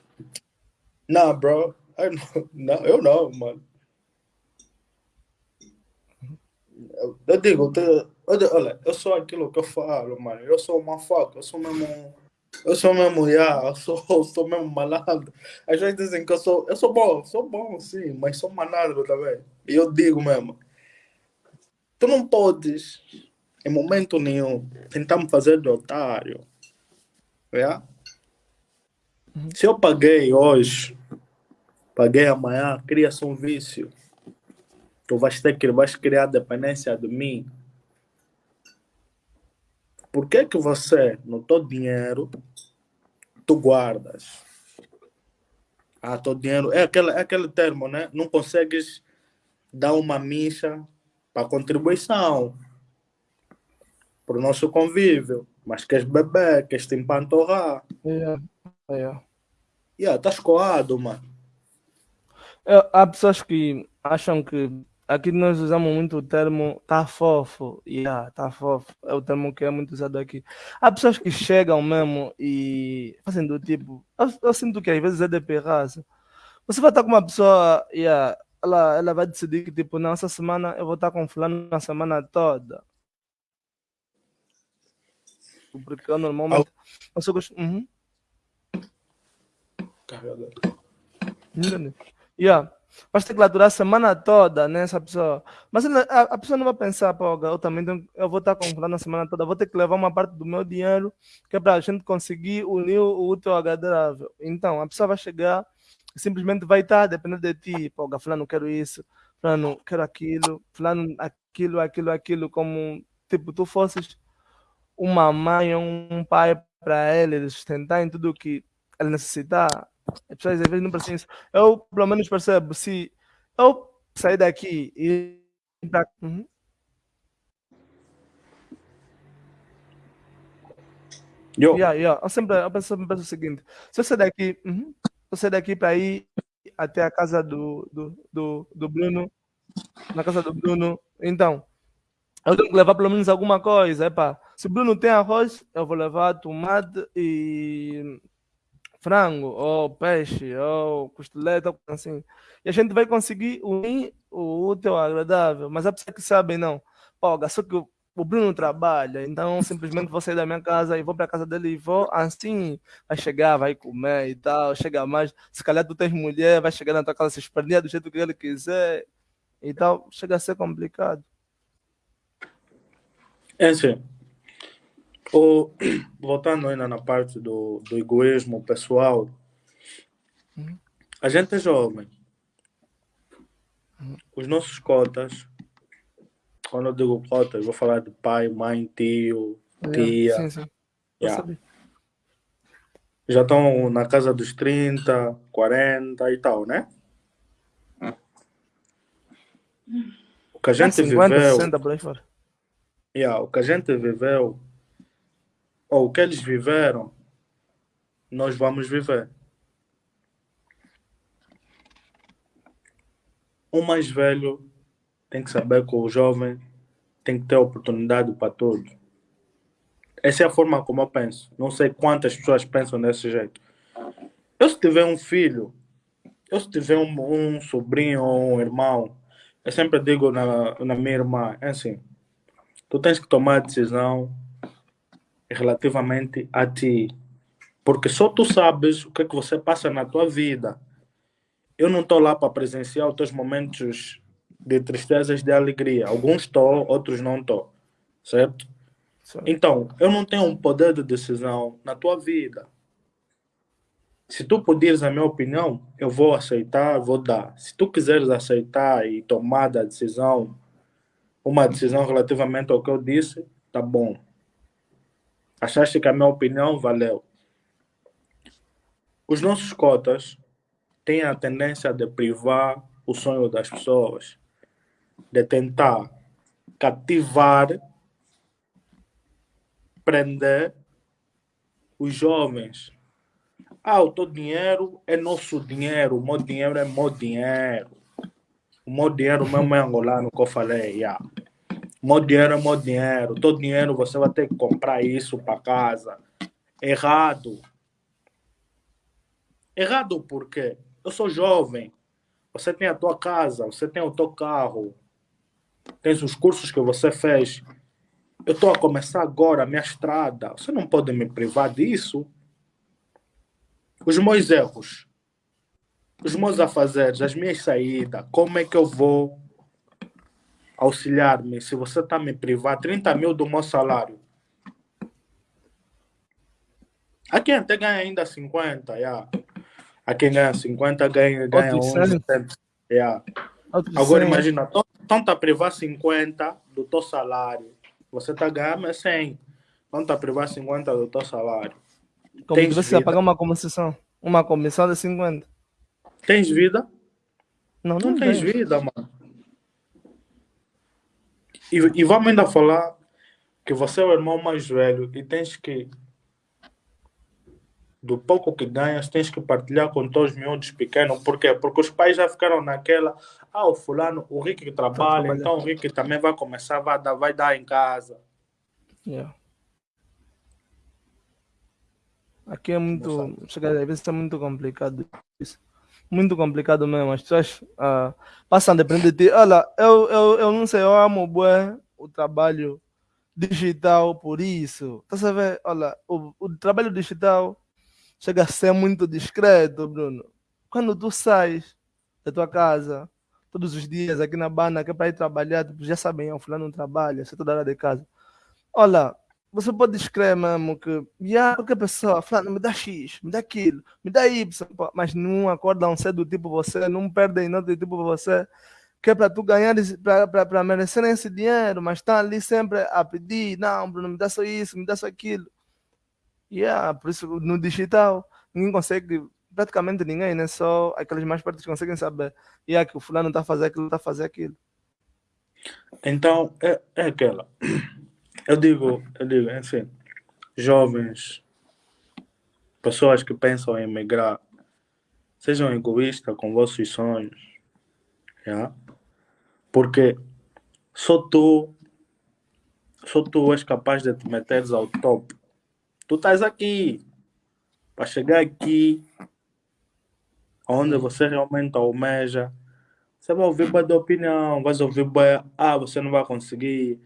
Nah, bro. I não, eu não, mano. Eu digo, olha, eu sou aquilo que eu falo, mano. Eu sou uma faca, eu sou mesmo. Eu sou mesmo, yeah, eu sou, eu sou mesmo malandro. As vezes dizem que eu sou. Eu sou bom, sou bom sim, mas sou malandro também. E eu digo mesmo. Tu não podes, em momento nenhum, tentar me fazer de otário. Yeah? Se eu paguei hoje, paguei amanhã, cria-se um vício. Tu vais ter que vais criar dependência de mim. Por que que você, no teu dinheiro, tu guardas? Ah, teu dinheiro, é aquele, é aquele termo, né? Não consegues dar uma micha para contribuição para o nosso convívio, mas queres beber, queres te empantorrar. É, é. Yeah, tá escoado, mano. É, há pessoas que acham que aqui nós usamos muito o termo tá fofo. Yeah, tá fofo. É o termo que é muito usado aqui. Há pessoas que chegam mesmo e fazem do tipo. Eu, eu sinto que às vezes é de perraça. Você vai estar com uma pessoa e yeah, ela, ela vai decidir que, tipo, não, essa semana eu vou estar com fulano na semana toda. Porque eu normalmente. Eu só gosto. Uhum carregador. Entendeu? Yeah. Vai ter que lá durar a semana toda, né? Essa pessoa. Mas a, a pessoa não vai pensar, pô, eu também tenho, eu vou estar comprando a semana toda, vou ter que levar uma parte do meu dinheiro, que é para a gente conseguir unir o útil ao agradável. Então, a pessoa vai chegar simplesmente vai estar dependendo de ti. Pô, fulano, quero isso, fulano, quero aquilo, fulano, aquilo, aquilo, aquilo, como, tipo, tu fosses uma mãe, um pai para ele, sustentar em tudo que ele necessitar as pessoas às vezes não isso. Eu, pelo menos, percebo. Se eu sair daqui e. Uhum. Yo. Yeah, yeah. Eu sempre eu penso, eu penso o seguinte: se eu sair daqui, uhum, se eu sair daqui para ir até a casa do, do, do, do Bruno, na casa do Bruno, então eu tenho que levar pelo menos alguma coisa. Epa, se o Bruno tem arroz, eu vou levar tomate e frango, ou peixe, ou costeleta, assim. E a gente vai conseguir unir o útil ao agradável. Mas há pessoas que sabem, não. Pô, só que o Bruno trabalha, então simplesmente vou sair da minha casa e vou para a casa dele e vou assim, vai chegar, vai comer e tal, chega mais, se calhar tu tens mulher, vai chegar na tua casa se espremer do jeito que ele quiser e tal, chega a ser complicado. É assim, o, (clears throat) voltando ainda na parte do, do egoísmo pessoal, uhum. a gente é jovem, uhum. os nossos cotas quando eu digo cota, eu vou falar de pai, mãe, tio, é, tia. Sim, sim. Yeah. Já estão na casa dos 30, 40 e tal, né? O que a gente 50, viveu. 60 por aí fora. Yeah, o que a gente viveu, ou o que eles viveram, nós vamos viver. O mais velho tem que saber que o jovem tem que ter oportunidade para tudo. Essa é a forma como eu penso. Não sei quantas pessoas pensam desse jeito. Eu se tiver um filho, eu se tiver um, um sobrinho ou um irmão, eu sempre digo na, na minha irmã, é assim, tu tens que tomar a decisão relativamente a ti. Porque só tu sabes o que é que você passa na tua vida. Eu não estou lá para presenciar os teus momentos de tristezas de alegria. Alguns estou, outros não estou. Certo? Então, eu não tenho um poder de decisão na tua vida. Se tu pedires a minha opinião, eu vou aceitar, vou dar. Se tu quiseres aceitar e tomar a decisão, uma decisão relativamente ao que eu disse, tá bom. Achaste que a minha opinião valeu. Os nossos cotas têm a tendência de privar o sonho das pessoas de tentar cativar, prender os jovens. Ah, o teu dinheiro é nosso dinheiro, o meu dinheiro é meu dinheiro. O meu dinheiro mesmo é angolano que eu falei. Yeah. Meu dinheiro é meu dinheiro. O teu dinheiro você vai ter que comprar isso para casa. Errado. Errado por quê? Eu sou jovem. Você tem a tua casa, você tem o teu carro, tens os cursos que você fez. Eu estou a começar agora a minha estrada. Você não pode me privar disso. Os meus erros, os meus afazeres, as minhas saídas, como é que eu vou auxiliar-me se você está me privar 30 mil do meu salário? A quem até ganha ainda 50, yeah. A quem ganha 50 ganha, ganha 11. Yeah. Agora imagina, então tá privar 50 do teu salário. Você tá ganhando 100. Então tá privar 50 do teu salário. Como Tens você vida? pagar uma comissão? Uma comissão de 50. Tens vida? Não, não, não tens vida, mano. E, e vamos ainda falar que você é o irmão mais velho e tens que do pouco que ganhas, tens que partilhar com todos os miúdos pequenos. Por quê? Porque os pais já ficaram naquela. Ah, o fulano, o Rick que trabalha, então o Rick também vai começar, vai dar, vai dar em casa. Yeah. Aqui é muito. Às vezes é muito complicado isso. Muito complicado mesmo. As pessoas uh, passam a depender de ti. Olha, eu, eu, eu não sei, eu amo bem o trabalho digital por isso. Tá sabendo? Olha, o, o trabalho digital chega a ser muito discreto, Bruno. Quando tu sais da tua casa todos os dias aqui na banda, que é para ir trabalhar, tipo, já sabem, o fulano não trabalha, você é toda hora de casa. Olha, você pode escrever mesmo que, yeah, qualquer pessoa, fulano, me dá X, me dá aquilo, me dá Y, mas não acordam cedo tipo você, não perdem nada tipo você, que é para tu ganhar, para merecer esse dinheiro, mas está ali sempre a pedir, não, Bruno, me dá só isso, me dá só aquilo. Yeah, por isso no digital ninguém consegue, praticamente ninguém, né? Só aqueles mais perto conseguem saber. Yeah, que o fulano está a fazer aquilo, está a fazer aquilo. Então, é, é aquela. Eu digo, eu digo, assim, jovens, pessoas que pensam em emigrar, sejam egoístas com vossos sonhos. Yeah? Porque só tu, só tu és capaz de te meteres ao topo Tu estás aqui. para chegar aqui, onde você realmente almeja, você vai ouvir boa de opinião, vai ouvir boa, ah, você não vai conseguir,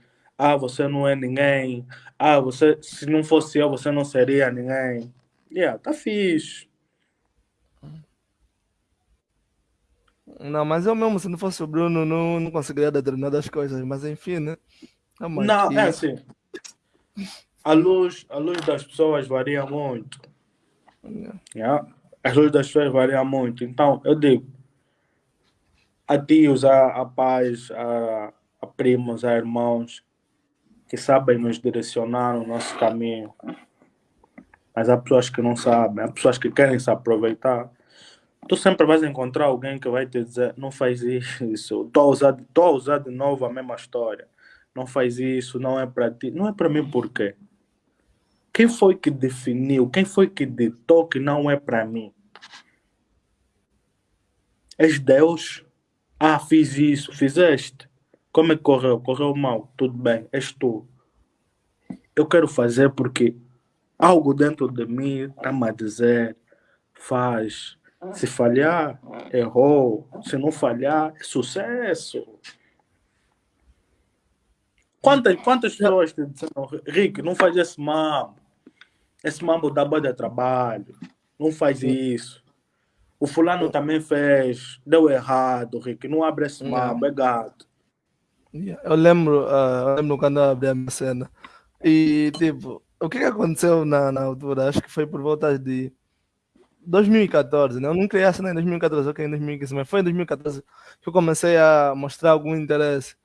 ah, você não é ninguém, ah, você, se não fosse eu, você não seria ninguém. Yeah, tá fixe. Não, mas eu mesmo, se não fosse o Bruno, não, não conseguiria determinadas coisas, mas enfim, né? Não, é assim. A luz, a luz das pessoas varia muito. Yeah. Yeah. As luzes das pessoas variam muito. Então, eu digo, a tios, a, a pais, a, a primos, a irmãos, que sabem nos direcionar no nosso caminho. Mas há pessoas que não sabem, há pessoas que querem se aproveitar tu sempre vais encontrar alguém que vai te dizer, não faz isso, estou a usar, tô a usar de novo a mesma história, não faz isso, não é para ti, não é para mim por quê? Quem foi que definiu, quem foi que ditou que não é para mim? És Deus? Ah, fiz isso, fizeste. Como é que correu? Correu mal, tudo bem, és tu. Eu quero fazer porque algo dentro de mim está-me a dizer, faz, se falhar, errou. Se não falhar, é sucesso. Quantas, quantas pessoas te disseram, Rick, não faz esse mambo. Esse mambo dá boa de trabalho. Não faz isso. O fulano também fez, deu errado, Rick. Não abre esse mambo, é gato. Eu lembro, uh, eu lembro quando eu abri a minha cena. E, tipo, o que, que aconteceu na, na altura? Acho que foi por volta de 2014, né? Eu não criei essa em 2014, ok, em 2015, mas foi em 2014 que eu comecei a mostrar algum interesse.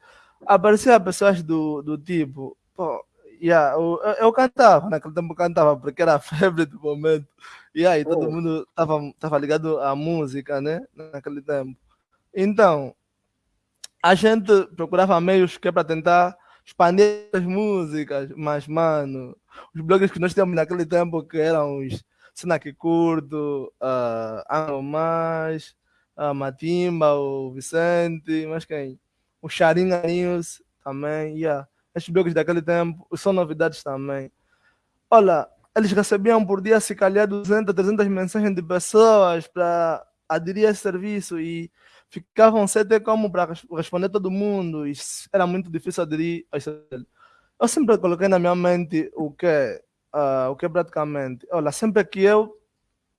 Apareciam pessoas do, do tipo, pô, yeah, eu, eu cantava, naquele tempo eu cantava, porque era a (laughs) febre do momento, e aí todo oh. mundo estava tava ligado à música, né? Naquele tempo. Então, a gente procurava meios que é para tentar expandir as músicas, mas, mano, os blogs que nós tínhamos naquele tempo, que eram os que Curto, uh, Amo Mais, uh, Matimba, o Vicente, mas quem? O Charinha News também, yeah. Estes blogs daquele tempo são novidades também. Olha, eles recebiam por dia se calhar 200, 300 mensagens de pessoas para aderir a esse serviço e ficavam sem ter como para responder todo mundo e era muito difícil aderir. Eu sempre coloquei na minha mente o que uh, o que praticamente, olha, sempre que eu,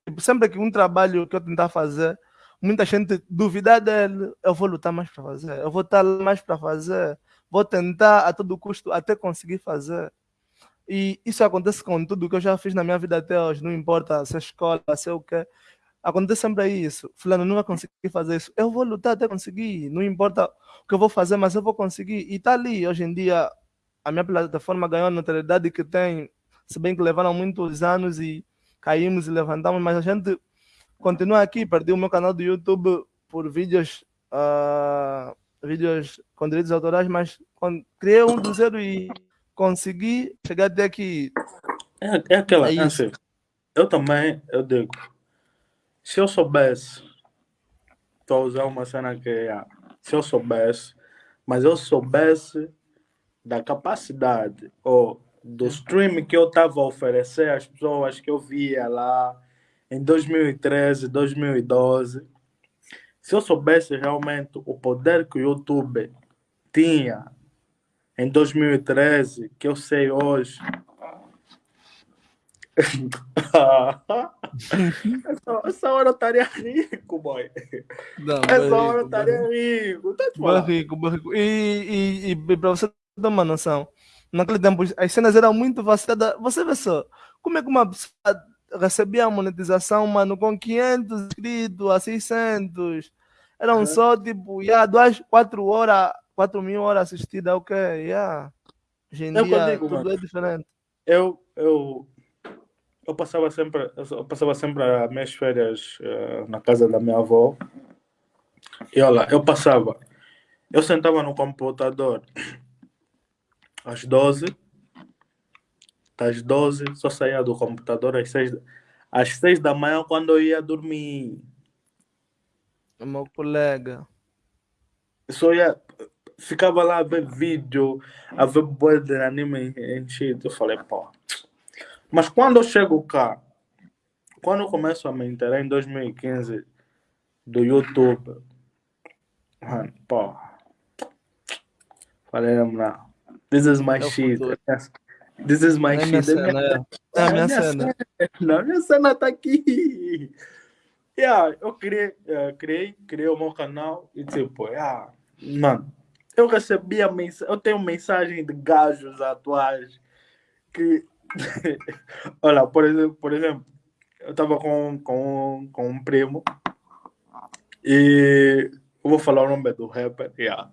tipo, sempre que um trabalho que eu tentar fazer, muita gente duvidar dele, eu vou lutar mais para fazer, eu vou estar mais para fazer, vou tentar a todo custo até conseguir fazer. E isso acontece com tudo que eu já fiz na minha vida até hoje, não importa se é escola, se é o que. Acontece sempre isso. Fulano não vai conseguir fazer isso. Eu vou lutar até conseguir. Não importa o que eu vou fazer, mas eu vou conseguir. E está ali, hoje em dia, a minha plataforma ganhou a notoriedade que tem se bem que levaram muitos anos e caímos e levantamos, mas a gente continua aqui. Perdi o meu canal do YouTube por vídeos, uh, vídeos com direitos autorais, mas criei um do zero e consegui chegar até aqui. É, é aquela, é eu também, eu digo, se eu soubesse, estou a usar uma cena que é, se eu soubesse, mas eu soubesse da capacidade ou do stream que eu estava a oferecer às pessoas que eu via lá em 2013, 2012, se eu soubesse realmente o poder que o YouTube tinha em 2013, que eu sei hoje. Essa, (laughs) essa, hora eu estaria rico, boy. Não, essa hora eu estaria rico. Tá rico, rico. E, e, e para você ter uma noção, naquele tempo as cenas eram muito vaciladas. Você vê só, como é que uma pessoa recebia a monetização, mano, com 500 inscritos a 600? Eram uhum. só tipo, yeah, duas, quatro horas, quatro mil horas assistidas, ok, yeah. Hoje em eu dia digo, tudo mano, é diferente. Eu, eu, eu passava sempre, eu passava sempre as minhas férias uh, na casa da minha avó. E olha, eu passava, eu sentava no computador (coughs) às 12. Às 12, só saía do computador às 6, às 6 da manhã quando eu ia dormir. O meu colega. Só ia, ficava lá a ver vídeo, a ver boa de anime enchido. Eu falei, pô. Mas quando eu chego cá, quando eu começo a me inteirar em 2015 do YouTube, mano, pô, falei, não, this is my É shit. This is my É minha shit. cena, é. É a minha cena. Não, minha cena tá aqui. Yeah, eu criei, eh, criei, criei o meu canal e tipo, yeah, mano, eu recebia mensagem, eu tenho mensagem de gajos atuais que, (laughs) olha, por exemplo, por exemplo, eu tava com, com, com um primo e eu vou falar o nome do rapper, (laughs) yeah.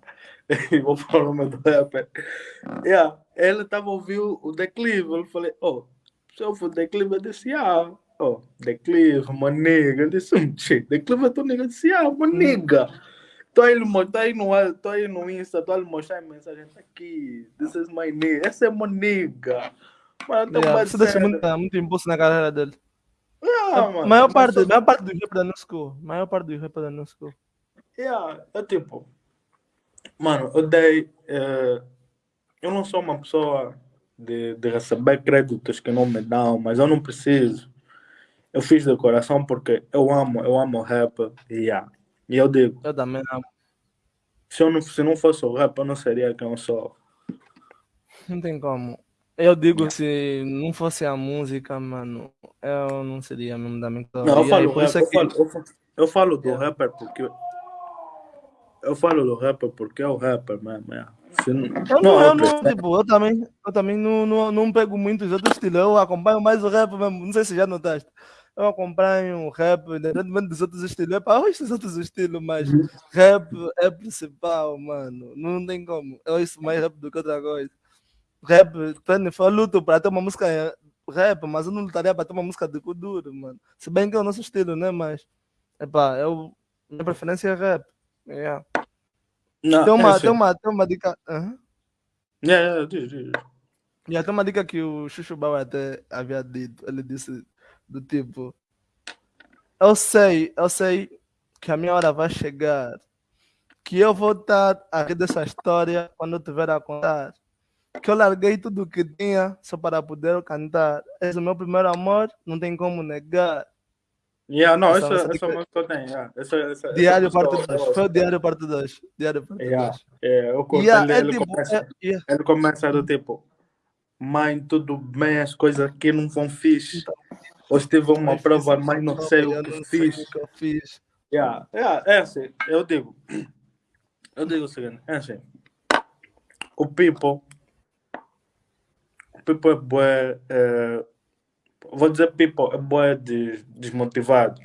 Vou falar o nome do rapper. Yeah. Ele tava ouvindo o declive, eu falei, oh, se eu for declive, eu disse, ah, oh, declive, my nigga. Eu disse, um shit, declive, tu nigga, eu disse, ah, my nigga. Tô aí, tô aí, no, tô aí no Insta, tô aí mostrar a mensagem, tá aqui, this is my nigga, essa é my nigga. Mano, tô Yeah, Isso deixa parecendo- muito, muito impulso na carreira dele. Ah, a mano, maior mas parte, só- maior parte do rap da New School. Maior parte do rap da New School. Yeah, é tipo, mano, eu dei. eh, eu não sou uma pessoa de, de receber créditos que não me dão, mas eu não preciso. Eu fiz de coração porque eu amo, eu amo rap. Yeah. E eu digo, Eu também amo. se, eu não, se não fosse o rap, eu não seria quem eu sou. Não tem como. Eu digo, se não fosse a música, mano, eu não seria mesmo da minha Não, eu falo, rap, isso é eu, que- falo, eu, falo, eu falo do Yeah. rapper porque. Eu falo do rapper porque é o rapper mesmo. Se não, Eu não, não, eu não, tipo, eu também, eu também não, não, não pego muito os outros estilos, eu acompanho mais o rap mesmo, não sei se já notaste. Eu acompanho o rap, independentemente dos outros estilos, é para esses outros estilos, mas rap é principal, mano, não tem como. Eu ouço mais rap do que outra coisa. Rap, Tony, eu luto para ter uma música eh, rap, mas eu não lutaria para ter uma música de Kuduro, mano. Se bem que é o nosso estilo, né, mas, epá, eu, minha preferência é rap. Yeah. não, Tem, é uma, assim. tem, uma, tem uma dica. Aham. Yeah, yeah, diz, diz. E até uma dica que o Chuchu Bauer até havia dito, ele disse do tipo, eu sei, eu sei que a minha hora vai chegar, que eu vou estar a rir dessa história quando eu tiver a contar, que eu larguei tudo que tinha só para poder cantar, és o meu primeiro amor, não tem como negar. Yeah, não, Essa- essa, essa música eu tenho. Yeah. Essa, essa, Diário essa parte eu- 2, eu- foi o Diário parte 2, Diário parte 2. Yeah, é, eu curto. Yeah, ele, é ele tipo, começa, é- yeah. ele começa do tipo, mãe, tudo bem, as coisas aqui não vão fixe. Hoje tive uma Mas prova, fiz mas não sei o que fiz. o que eu fiz. Yeah, yeah, é assim, eu digo, (clears throat) eu digo o seguinte, é assim, o people, o people é bué, vou dizer people, é bué des- desmotivado.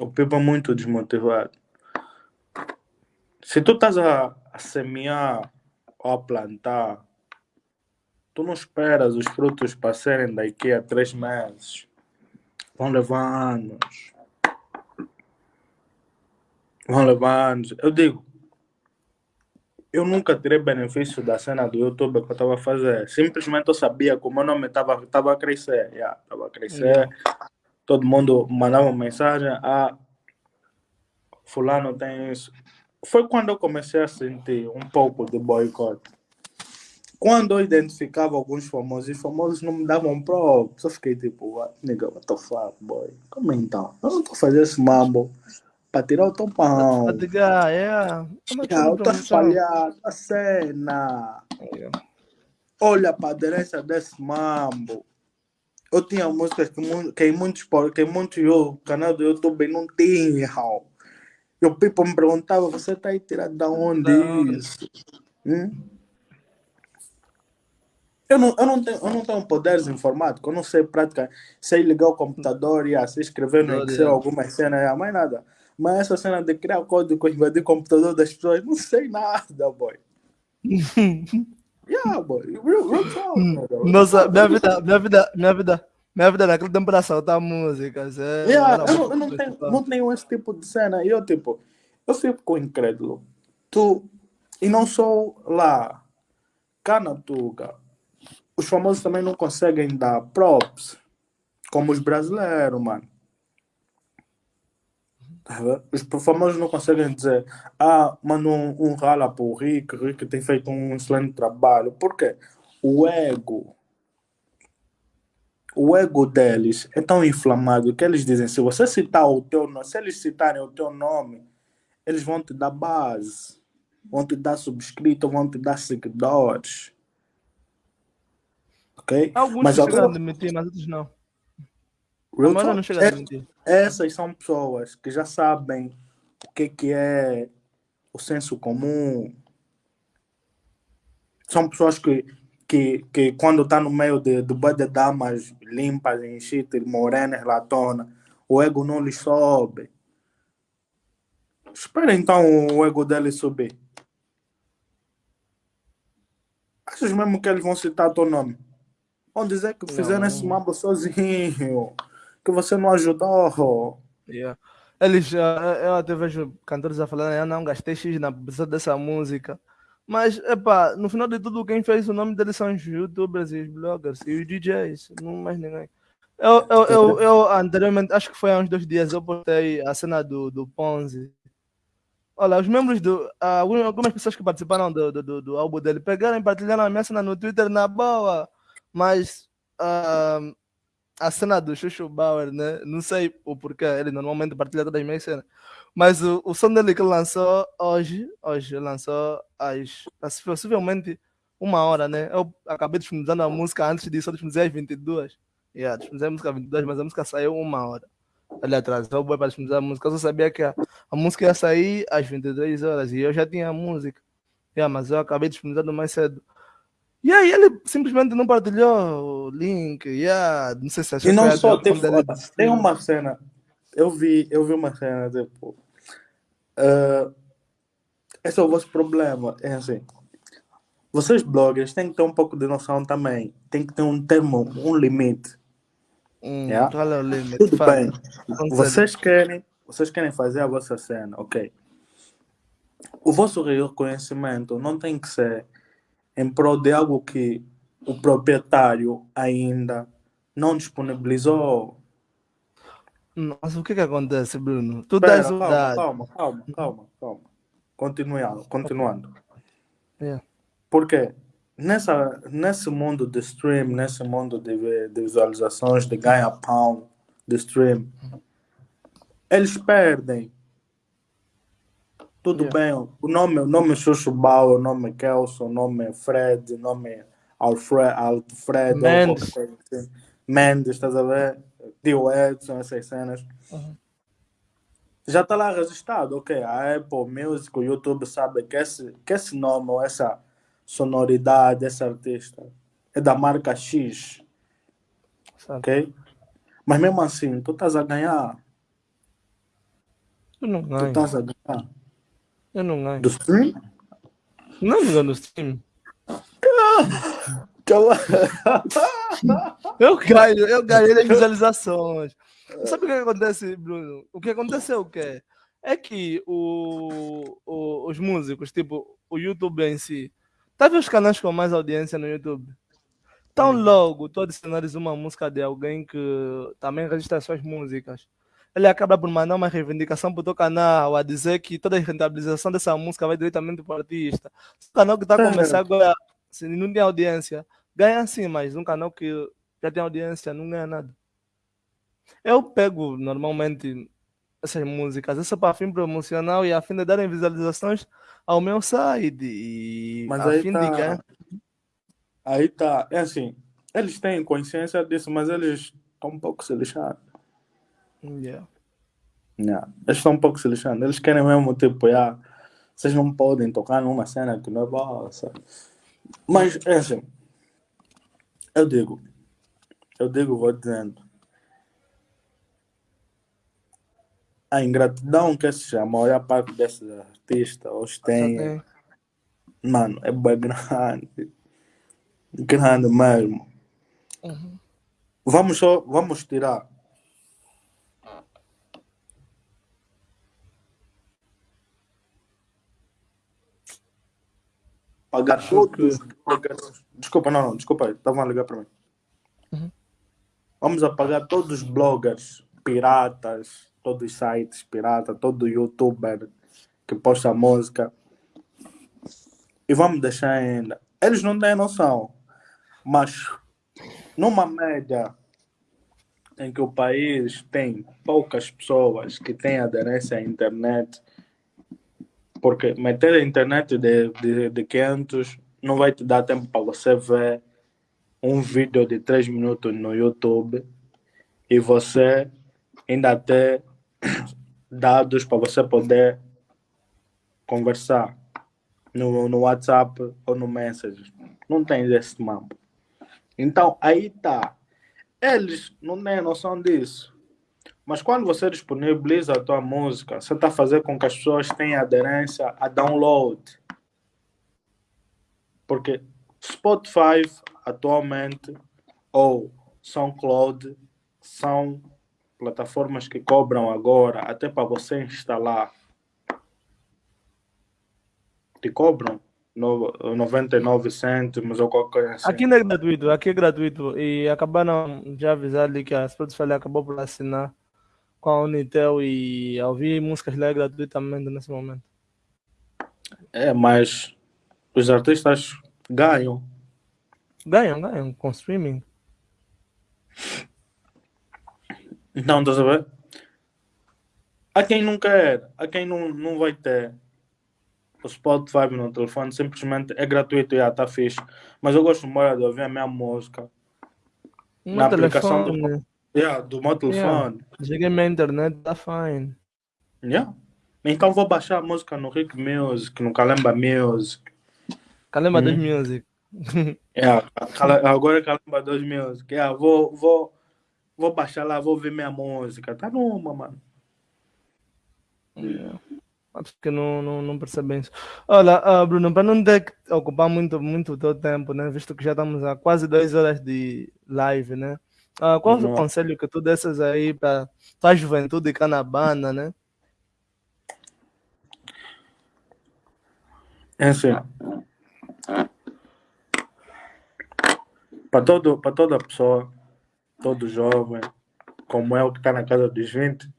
O people é muito desmotivado. Se tu estás a, a semear ou a plantar, tu não esperas os frutos para serem daqui a três meses. Vão levar anos. Vão levar anos. Eu digo, eu nunca tirei benefício da cena do YouTube que eu estava a fazer. Simplesmente eu sabia que o meu nome estava tava a crescer. Yeah, tava a crescer. Todo mundo mandava mensagem. Ah, fulano tem isso. Foi quando eu comecei a sentir um pouco de boicote. Quando eu identificava alguns famosos, os famosos não me davam props. Eu fiquei tipo, nigga, what the fuck, boy? Como então? Eu não estou fazendo esse mambo para tirar o teu pão. Pra dizer, é. Ah, eu eu tô a cena. Olha para a aderência desse mambo. Eu tinha músicas que, que muitos, que muitos canal do YouTube não tinham. E o people me perguntava, você tá aí tirado da onde isso? Hum? Eu não, eu, não tenho, eu não tenho poderes informáticos, eu não sei prática, sei ligar o computador e assim, escrever no. Excel algumas cenas, ah, mais nada. Mas essa cena de criar código, invadir o computador das pessoas, não sei nada, boy. (laughs) Yeah, boy. Real, real talk, nigga. Nossa, minha vida, minha vida, minha vida, minha vida naquele tempo era saltar músicas. É, Yeah, eu, não, eu não, tenho, principal. não tenho esse tipo de cena. E eu, tipo, eu fico incrédulo. Tu, e não sou lá, cá na Tuga. Os famosos também não conseguem dar props, como os brasileiros, mano. Os famosos não conseguem dizer, ah, manda um, um rala Rick, o Rick tem feito um excelente trabalho. Por quê? O ego o ego deles é tão inflamado que eles dizem, se você citar o teu nome, se eles citarem o teu nome, eles vão te dar base, vão te dar subscrito, vão te dar seguidores. Ok? Alguns Mas chegam agora, a admitir, mas outros não. real talk, não chega a é- admitir. Essas são pessoas que já sabem o que, que é o senso comum. São pessoas que, que, que quando está no meio de, de de damas limpas, shit, morenas, latona, o ego não lhes sobe. Espera então o ego deles subir. Achas mesmo que eles vão citar teu nome? Vão dizer que fizeram Não. esse mambo sozinho, que você não ajudou. Yeah. Eles, ah, eu até vejo cantores a falar, eu não gastei X na publicidade dessa música. Mas, epá, no final de tudo, quem fez o nome deles são os youtubers e os bloggers e os DJs, não mais ninguém. Eu, eu, eu, eu anteriormente, acho que foi há uns dois dias, eu postei a cena do, do Ponzi. Olha, os membros do. ah, algumas algumas pessoas que participaram do, do, do, do álbum dele pegaram e partilharam a minha cena no Twitter na boa. Mas ah, a cena do Chuchu Bauer, né? Não sei o porquê, ele normalmente partilha todas as minhas cenas. Mas o, o som dele que lançou hoje, hoje lançou às às- possivelmente uma hora, né? Eu acabei disponibilizando a música antes disso, eu disponibilizei às 22. Yeah, disponibilizei a música às 22, mas a música saiu uma hora. Ele atrasou boi para disponibilizar a música. Eu só sabia que a, a música ia sair às 23 horas e eu já tinha a música. Yeah, mas eu acabei disponibilizando mais cedo. E aí ele simplesmente não partilhou o link. Yeah, não sei se achou E não só, tipo, tem uma cena, eu vi, eu vi uma cena, tipo, ah, esse é o vosso problema, é assim, vocês bloggers têm que ter um pouco de noção também, tem que ter um termo, um limite, Hum, yeah? Qual é o limite? Tudo Fala. bem, vocês querem, vocês querem fazer a vossa cena, ok, o vosso reconhecimento não tem que ser em prol de algo que o proprietário ainda não disponibilizou, Mas o que que acontece, Bruno? Tu dás calma, calma, calma, calma, calma. Continuando, continuando. Yeah. Porque nessa, nesse mundo de stream, nesse mundo de, de visualizações, de ganha-pão, de stream, eles perdem. Tudo Yeah. bem, o nome, o nome é o nome é Kelson, o nome é Fred, o nome é Alfred, Alfred Mendes. assim. Mendes, estás a ver? Tio Edson, essas cenas. Uhum. já está lá registrado, ok? A Apple Music, o YouTube sabe que esse, que esse nome ou essa sonoridade, esse artista é da marca X, Sabe? ok? Mas mesmo assim, tu estás a ganhar, Eu não tu estás a ganhar Eu não ganho. do stream? Não me ganho no stream. (laughs) Eu ganho, eu ganhei nas visualizações. Sabe o que acontece, Bruno? O que acontece é o quê? É que o, o- os músicos, tipo, o YouTube em si, tá vendo os canais com mais audiência no YouTube? Tão logo tu adicionares uma música de alguém que também registra suas músicas. Ele acaba por mandar uma reivindicação pro teu canal, a dizer que toda a rentabilização dessa música vai diretamente pro artista. Se o canal que tá Certo. começando agora, se não tem audiência, ganha sim, mas um canal que já tem audiência não ganha nada. Eu pego normalmente essas músicas, isso é para fim promocional e a fim de darem visualizações ao meu site. E Mas a aí fim de tá, ganhar. aí tá, é assim, eles têm consciência disso, mas eles estão um pouco se lixando. Yeah. Yeah. Eles estão um pouco se lixando. Eles querem mesmo, tipo, yeah, vocês não podem tocar numa cena que não é boa, sabe? Mas, é assim, eu digo, eu digo, vou dizendo, a ingratidão que se chama, a maior parte desses artistas hoje tem, tem. mano, é bem grande, grande mesmo. Uhum. Vamos só, vamos tirar. Pagar Acho que- todos os bloggers. Desculpa, não, não, desculpa aí, estavam a ligar para mim. Uhum. Vamos apagar todos os bloggers piratas, todos os sites piratas, todo youtuber que posta música. E vamos deixar ainda. Eles não têm noção, mas numa média em que o país tem poucas pessoas que têm aderência à internet, porque meter a internet de, de, de 500 não vai te dar tempo para você ver um vídeo de 3 minutos no YouTube e você ainda ter (coughs) dados para você poder conversar no, no WhatsApp ou no Messenger. Não tem esse mambo. Então, aí tá. Eles não têm noção disso. Mas quando você disponibiliza a tua música, você está fazer com que as pessoas tenham aderência a download. Porque Spotify atualmente ou SoundCloud são plataformas que cobram agora até para você instalar. Te cobram 99 cêntimos ou qualquer assim. Aqui não é gratuito, aqui é gratuito. E acabaram de avisar ali que a Spotify acabou por assinar com a Unitel e ouvir músicas lá é gratuitamente nesse momento. É, mas os artistas ganham. Ganham, ganham com streaming. Então, estás a ver? Há quem não quer, há quem não, não vai ter o Spotify no telefone, simplesmente é gratuito, já está fixe. Mas eu gosto de ouvir a minha música No na aplicação telefone. do, yeah, do meu telefone. Cheguei na internet, tá fine. Yeah. Então vou baixar a música no Rick Music, no Kalemba Music. Calema Uhum. dos music. (laughs) Yeah. Agora é Kalemba 2 Music. Yeah, vou, vou, vou baixar lá, vou ver minha música. Tá numa, mano. Yeah. Acho que não, não, não percebem isso. Olha, ah, Bruno, para não ter que ocupar muito, muito o teu tempo, né? Visto que já estamos há quase duas horas de live, né? Ah, qual é o conselho que tu dessas aí para tua juventude canabana, né? É assim. Para todo, para toda pessoa, todo jovem, como eu que está na casa dos 20,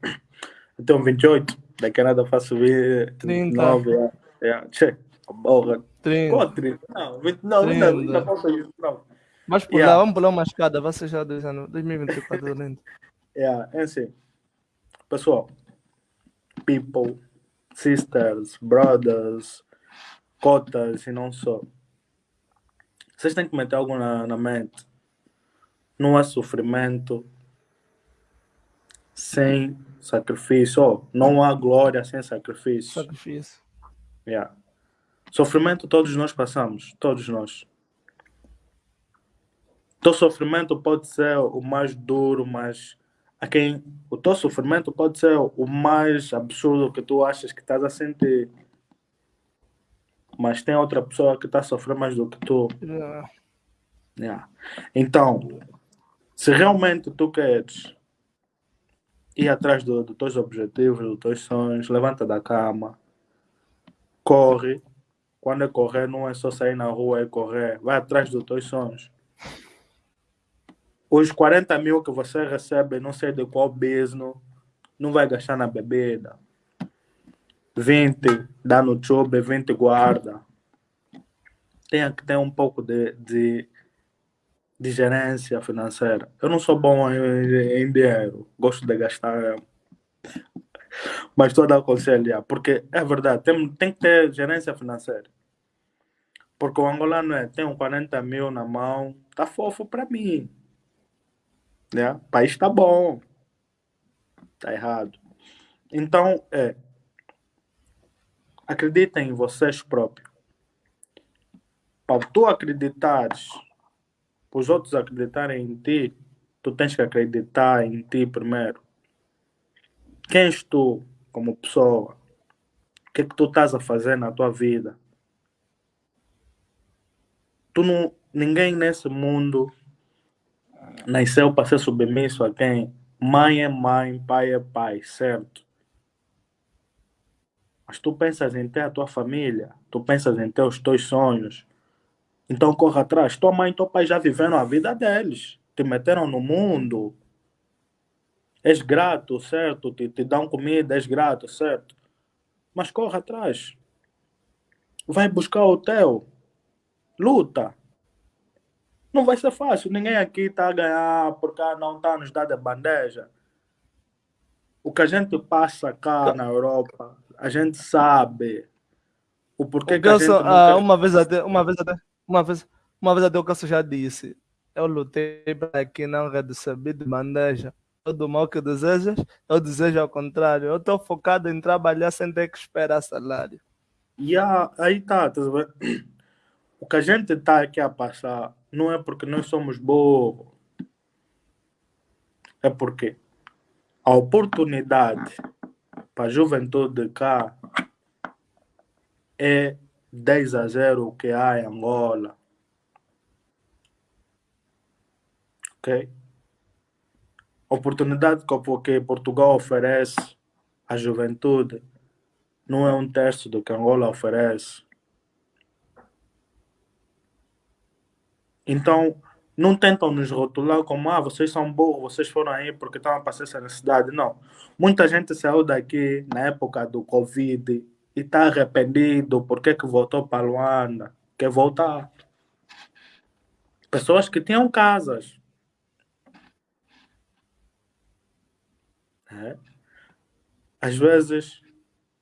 eu tenho 28, daqui a nada faço 29, yeah, yeah, che, porra. 30. Qual 30? Não, 20, não, ainda, 30. ainda falta isso, não. Mas pular, Yeah. vamos pular uma escada, vai ser já dois anos, 2024 lento. Yeah, é assim. Pessoal, people, sisters, brothers, cotas e não só. Vocês têm que meter algo na, na mente. Não há sofrimento sem sacrifício. Oh, não há glória sem sacrifício. Sacrifício. Yeah. Sofrimento todos nós passamos, todos nós. Teu sofrimento pode ser o mais duro, mas a quem o teu sofrimento pode ser o mais absurdo que tu achas que estás a sentir. Mas tem outra pessoa que está a sofrer mais do que tu. Yeah. Yeah. Então, se realmente tu queres ir atrás do- dos teus objetivos, dos teus sonhos, levanta da cama, corre. Quando é correr, não é só sair na rua e correr. Vai atrás dos teus sonhos. Os 40 mil que você recebe, não sei de qual business, não vai gastar na bebida. 20 dá no chube, 20 guarda. Tenha que ter um pouco de, de, de gerência financeira. Eu não sou bom em, em dinheiro, gosto de gastar. Mas estou a dar conselho, porque é verdade, tem, tem que ter gerência financeira. Porque o angolano é, tem um 40 mil na mão, tá fofo para mim. Né? O país está bom. Tá errado. Então, é. Acreditem em vocês próprios. Para tu acreditares, para os outros acreditarem em ti, tu tens que acreditar em ti primeiro. Quem és tu como pessoa? O que é que tu estás a fazer na tua vida? Tu não, ninguém nesse mundo nasceu para ser submisso a quem? Mãe é mãe, pai é pai, certo? Mas tu pensas em ter a tua família, tu pensas em ter os teus sonhos. Então corra atrás. Tua mãe e teu pai já viveram a vida deles. Te meteram no mundo. És grato, certo? Te, te dão comida, és grato, certo? Mas corra atrás. Vai buscar o teu. Luta. Não vai ser fácil. Ninguém aqui está a ganhar porque não está nos dando a bandeja. O que a gente passa cá na Europa, a gente sabe o porquê O que a gente ah, uma vez até, uma vez até, uma vez, uma vez até o Gelson já disse, eu lutei para que não receber de bandeja. Todo mal que desejas, eu desejo ao contrário. Eu estou focado em trabalhar sem ter que esperar salário. E a- aí tá, tá? (clears throat) O que a gente está aqui a passar não é porque nós somos burros. É porque a oportunidade para a juventude cá é 10 a 0 o que há em Angola. Ok? Oportunidade que Portugal oferece à juventude não é um terço do que Angola oferece. Então, não tentam nos rotular como, ah, vocês são burros, vocês foram aí porque estavam a passar essa necessidade. Não. Muita gente saiu daqui na época do Covid e está arrependido porque que voltou para Luanda. Quer voltar. Pessoas que tinham casas. É. Às vezes,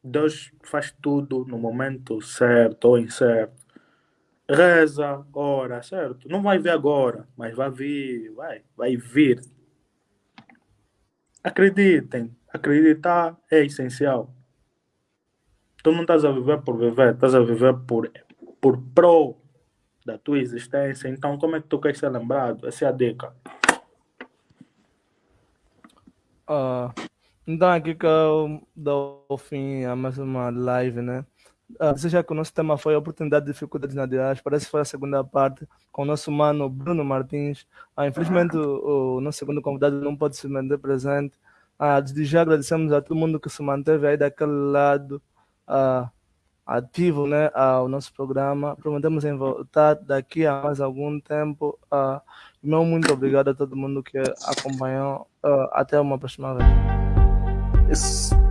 Deus faz tudo no momento certo ou incerto. Reza, ora, certo? Não vai vir agora, mas vai vir, vai, vai vir. Acreditem, acreditar é essencial. Tu não estás a viver por viver, estás a viver por, por pro da tua existência. Então, como é que tu queres ser lembrado? Essa é a dica. Ah, então aqui que eu dou fim a mais uma live, né? Ah, você já que o nosso tema foi a oportunidade de dificuldades na diáspora, essa foi a segunda parte com o nosso mano Bruno Martins. Ah, infelizmente o, o nosso segundo convidado não pode se manter presente. Ah, desde já agradecemos a todo mundo que se manteve aí daquele lado ah, ativo, né, ao nosso programa. Prometemos em voltar daqui a mais algum tempo. Ah, meu muito obrigado a todo mundo que acompanhou. Ah, até uma próxima vez. Esse-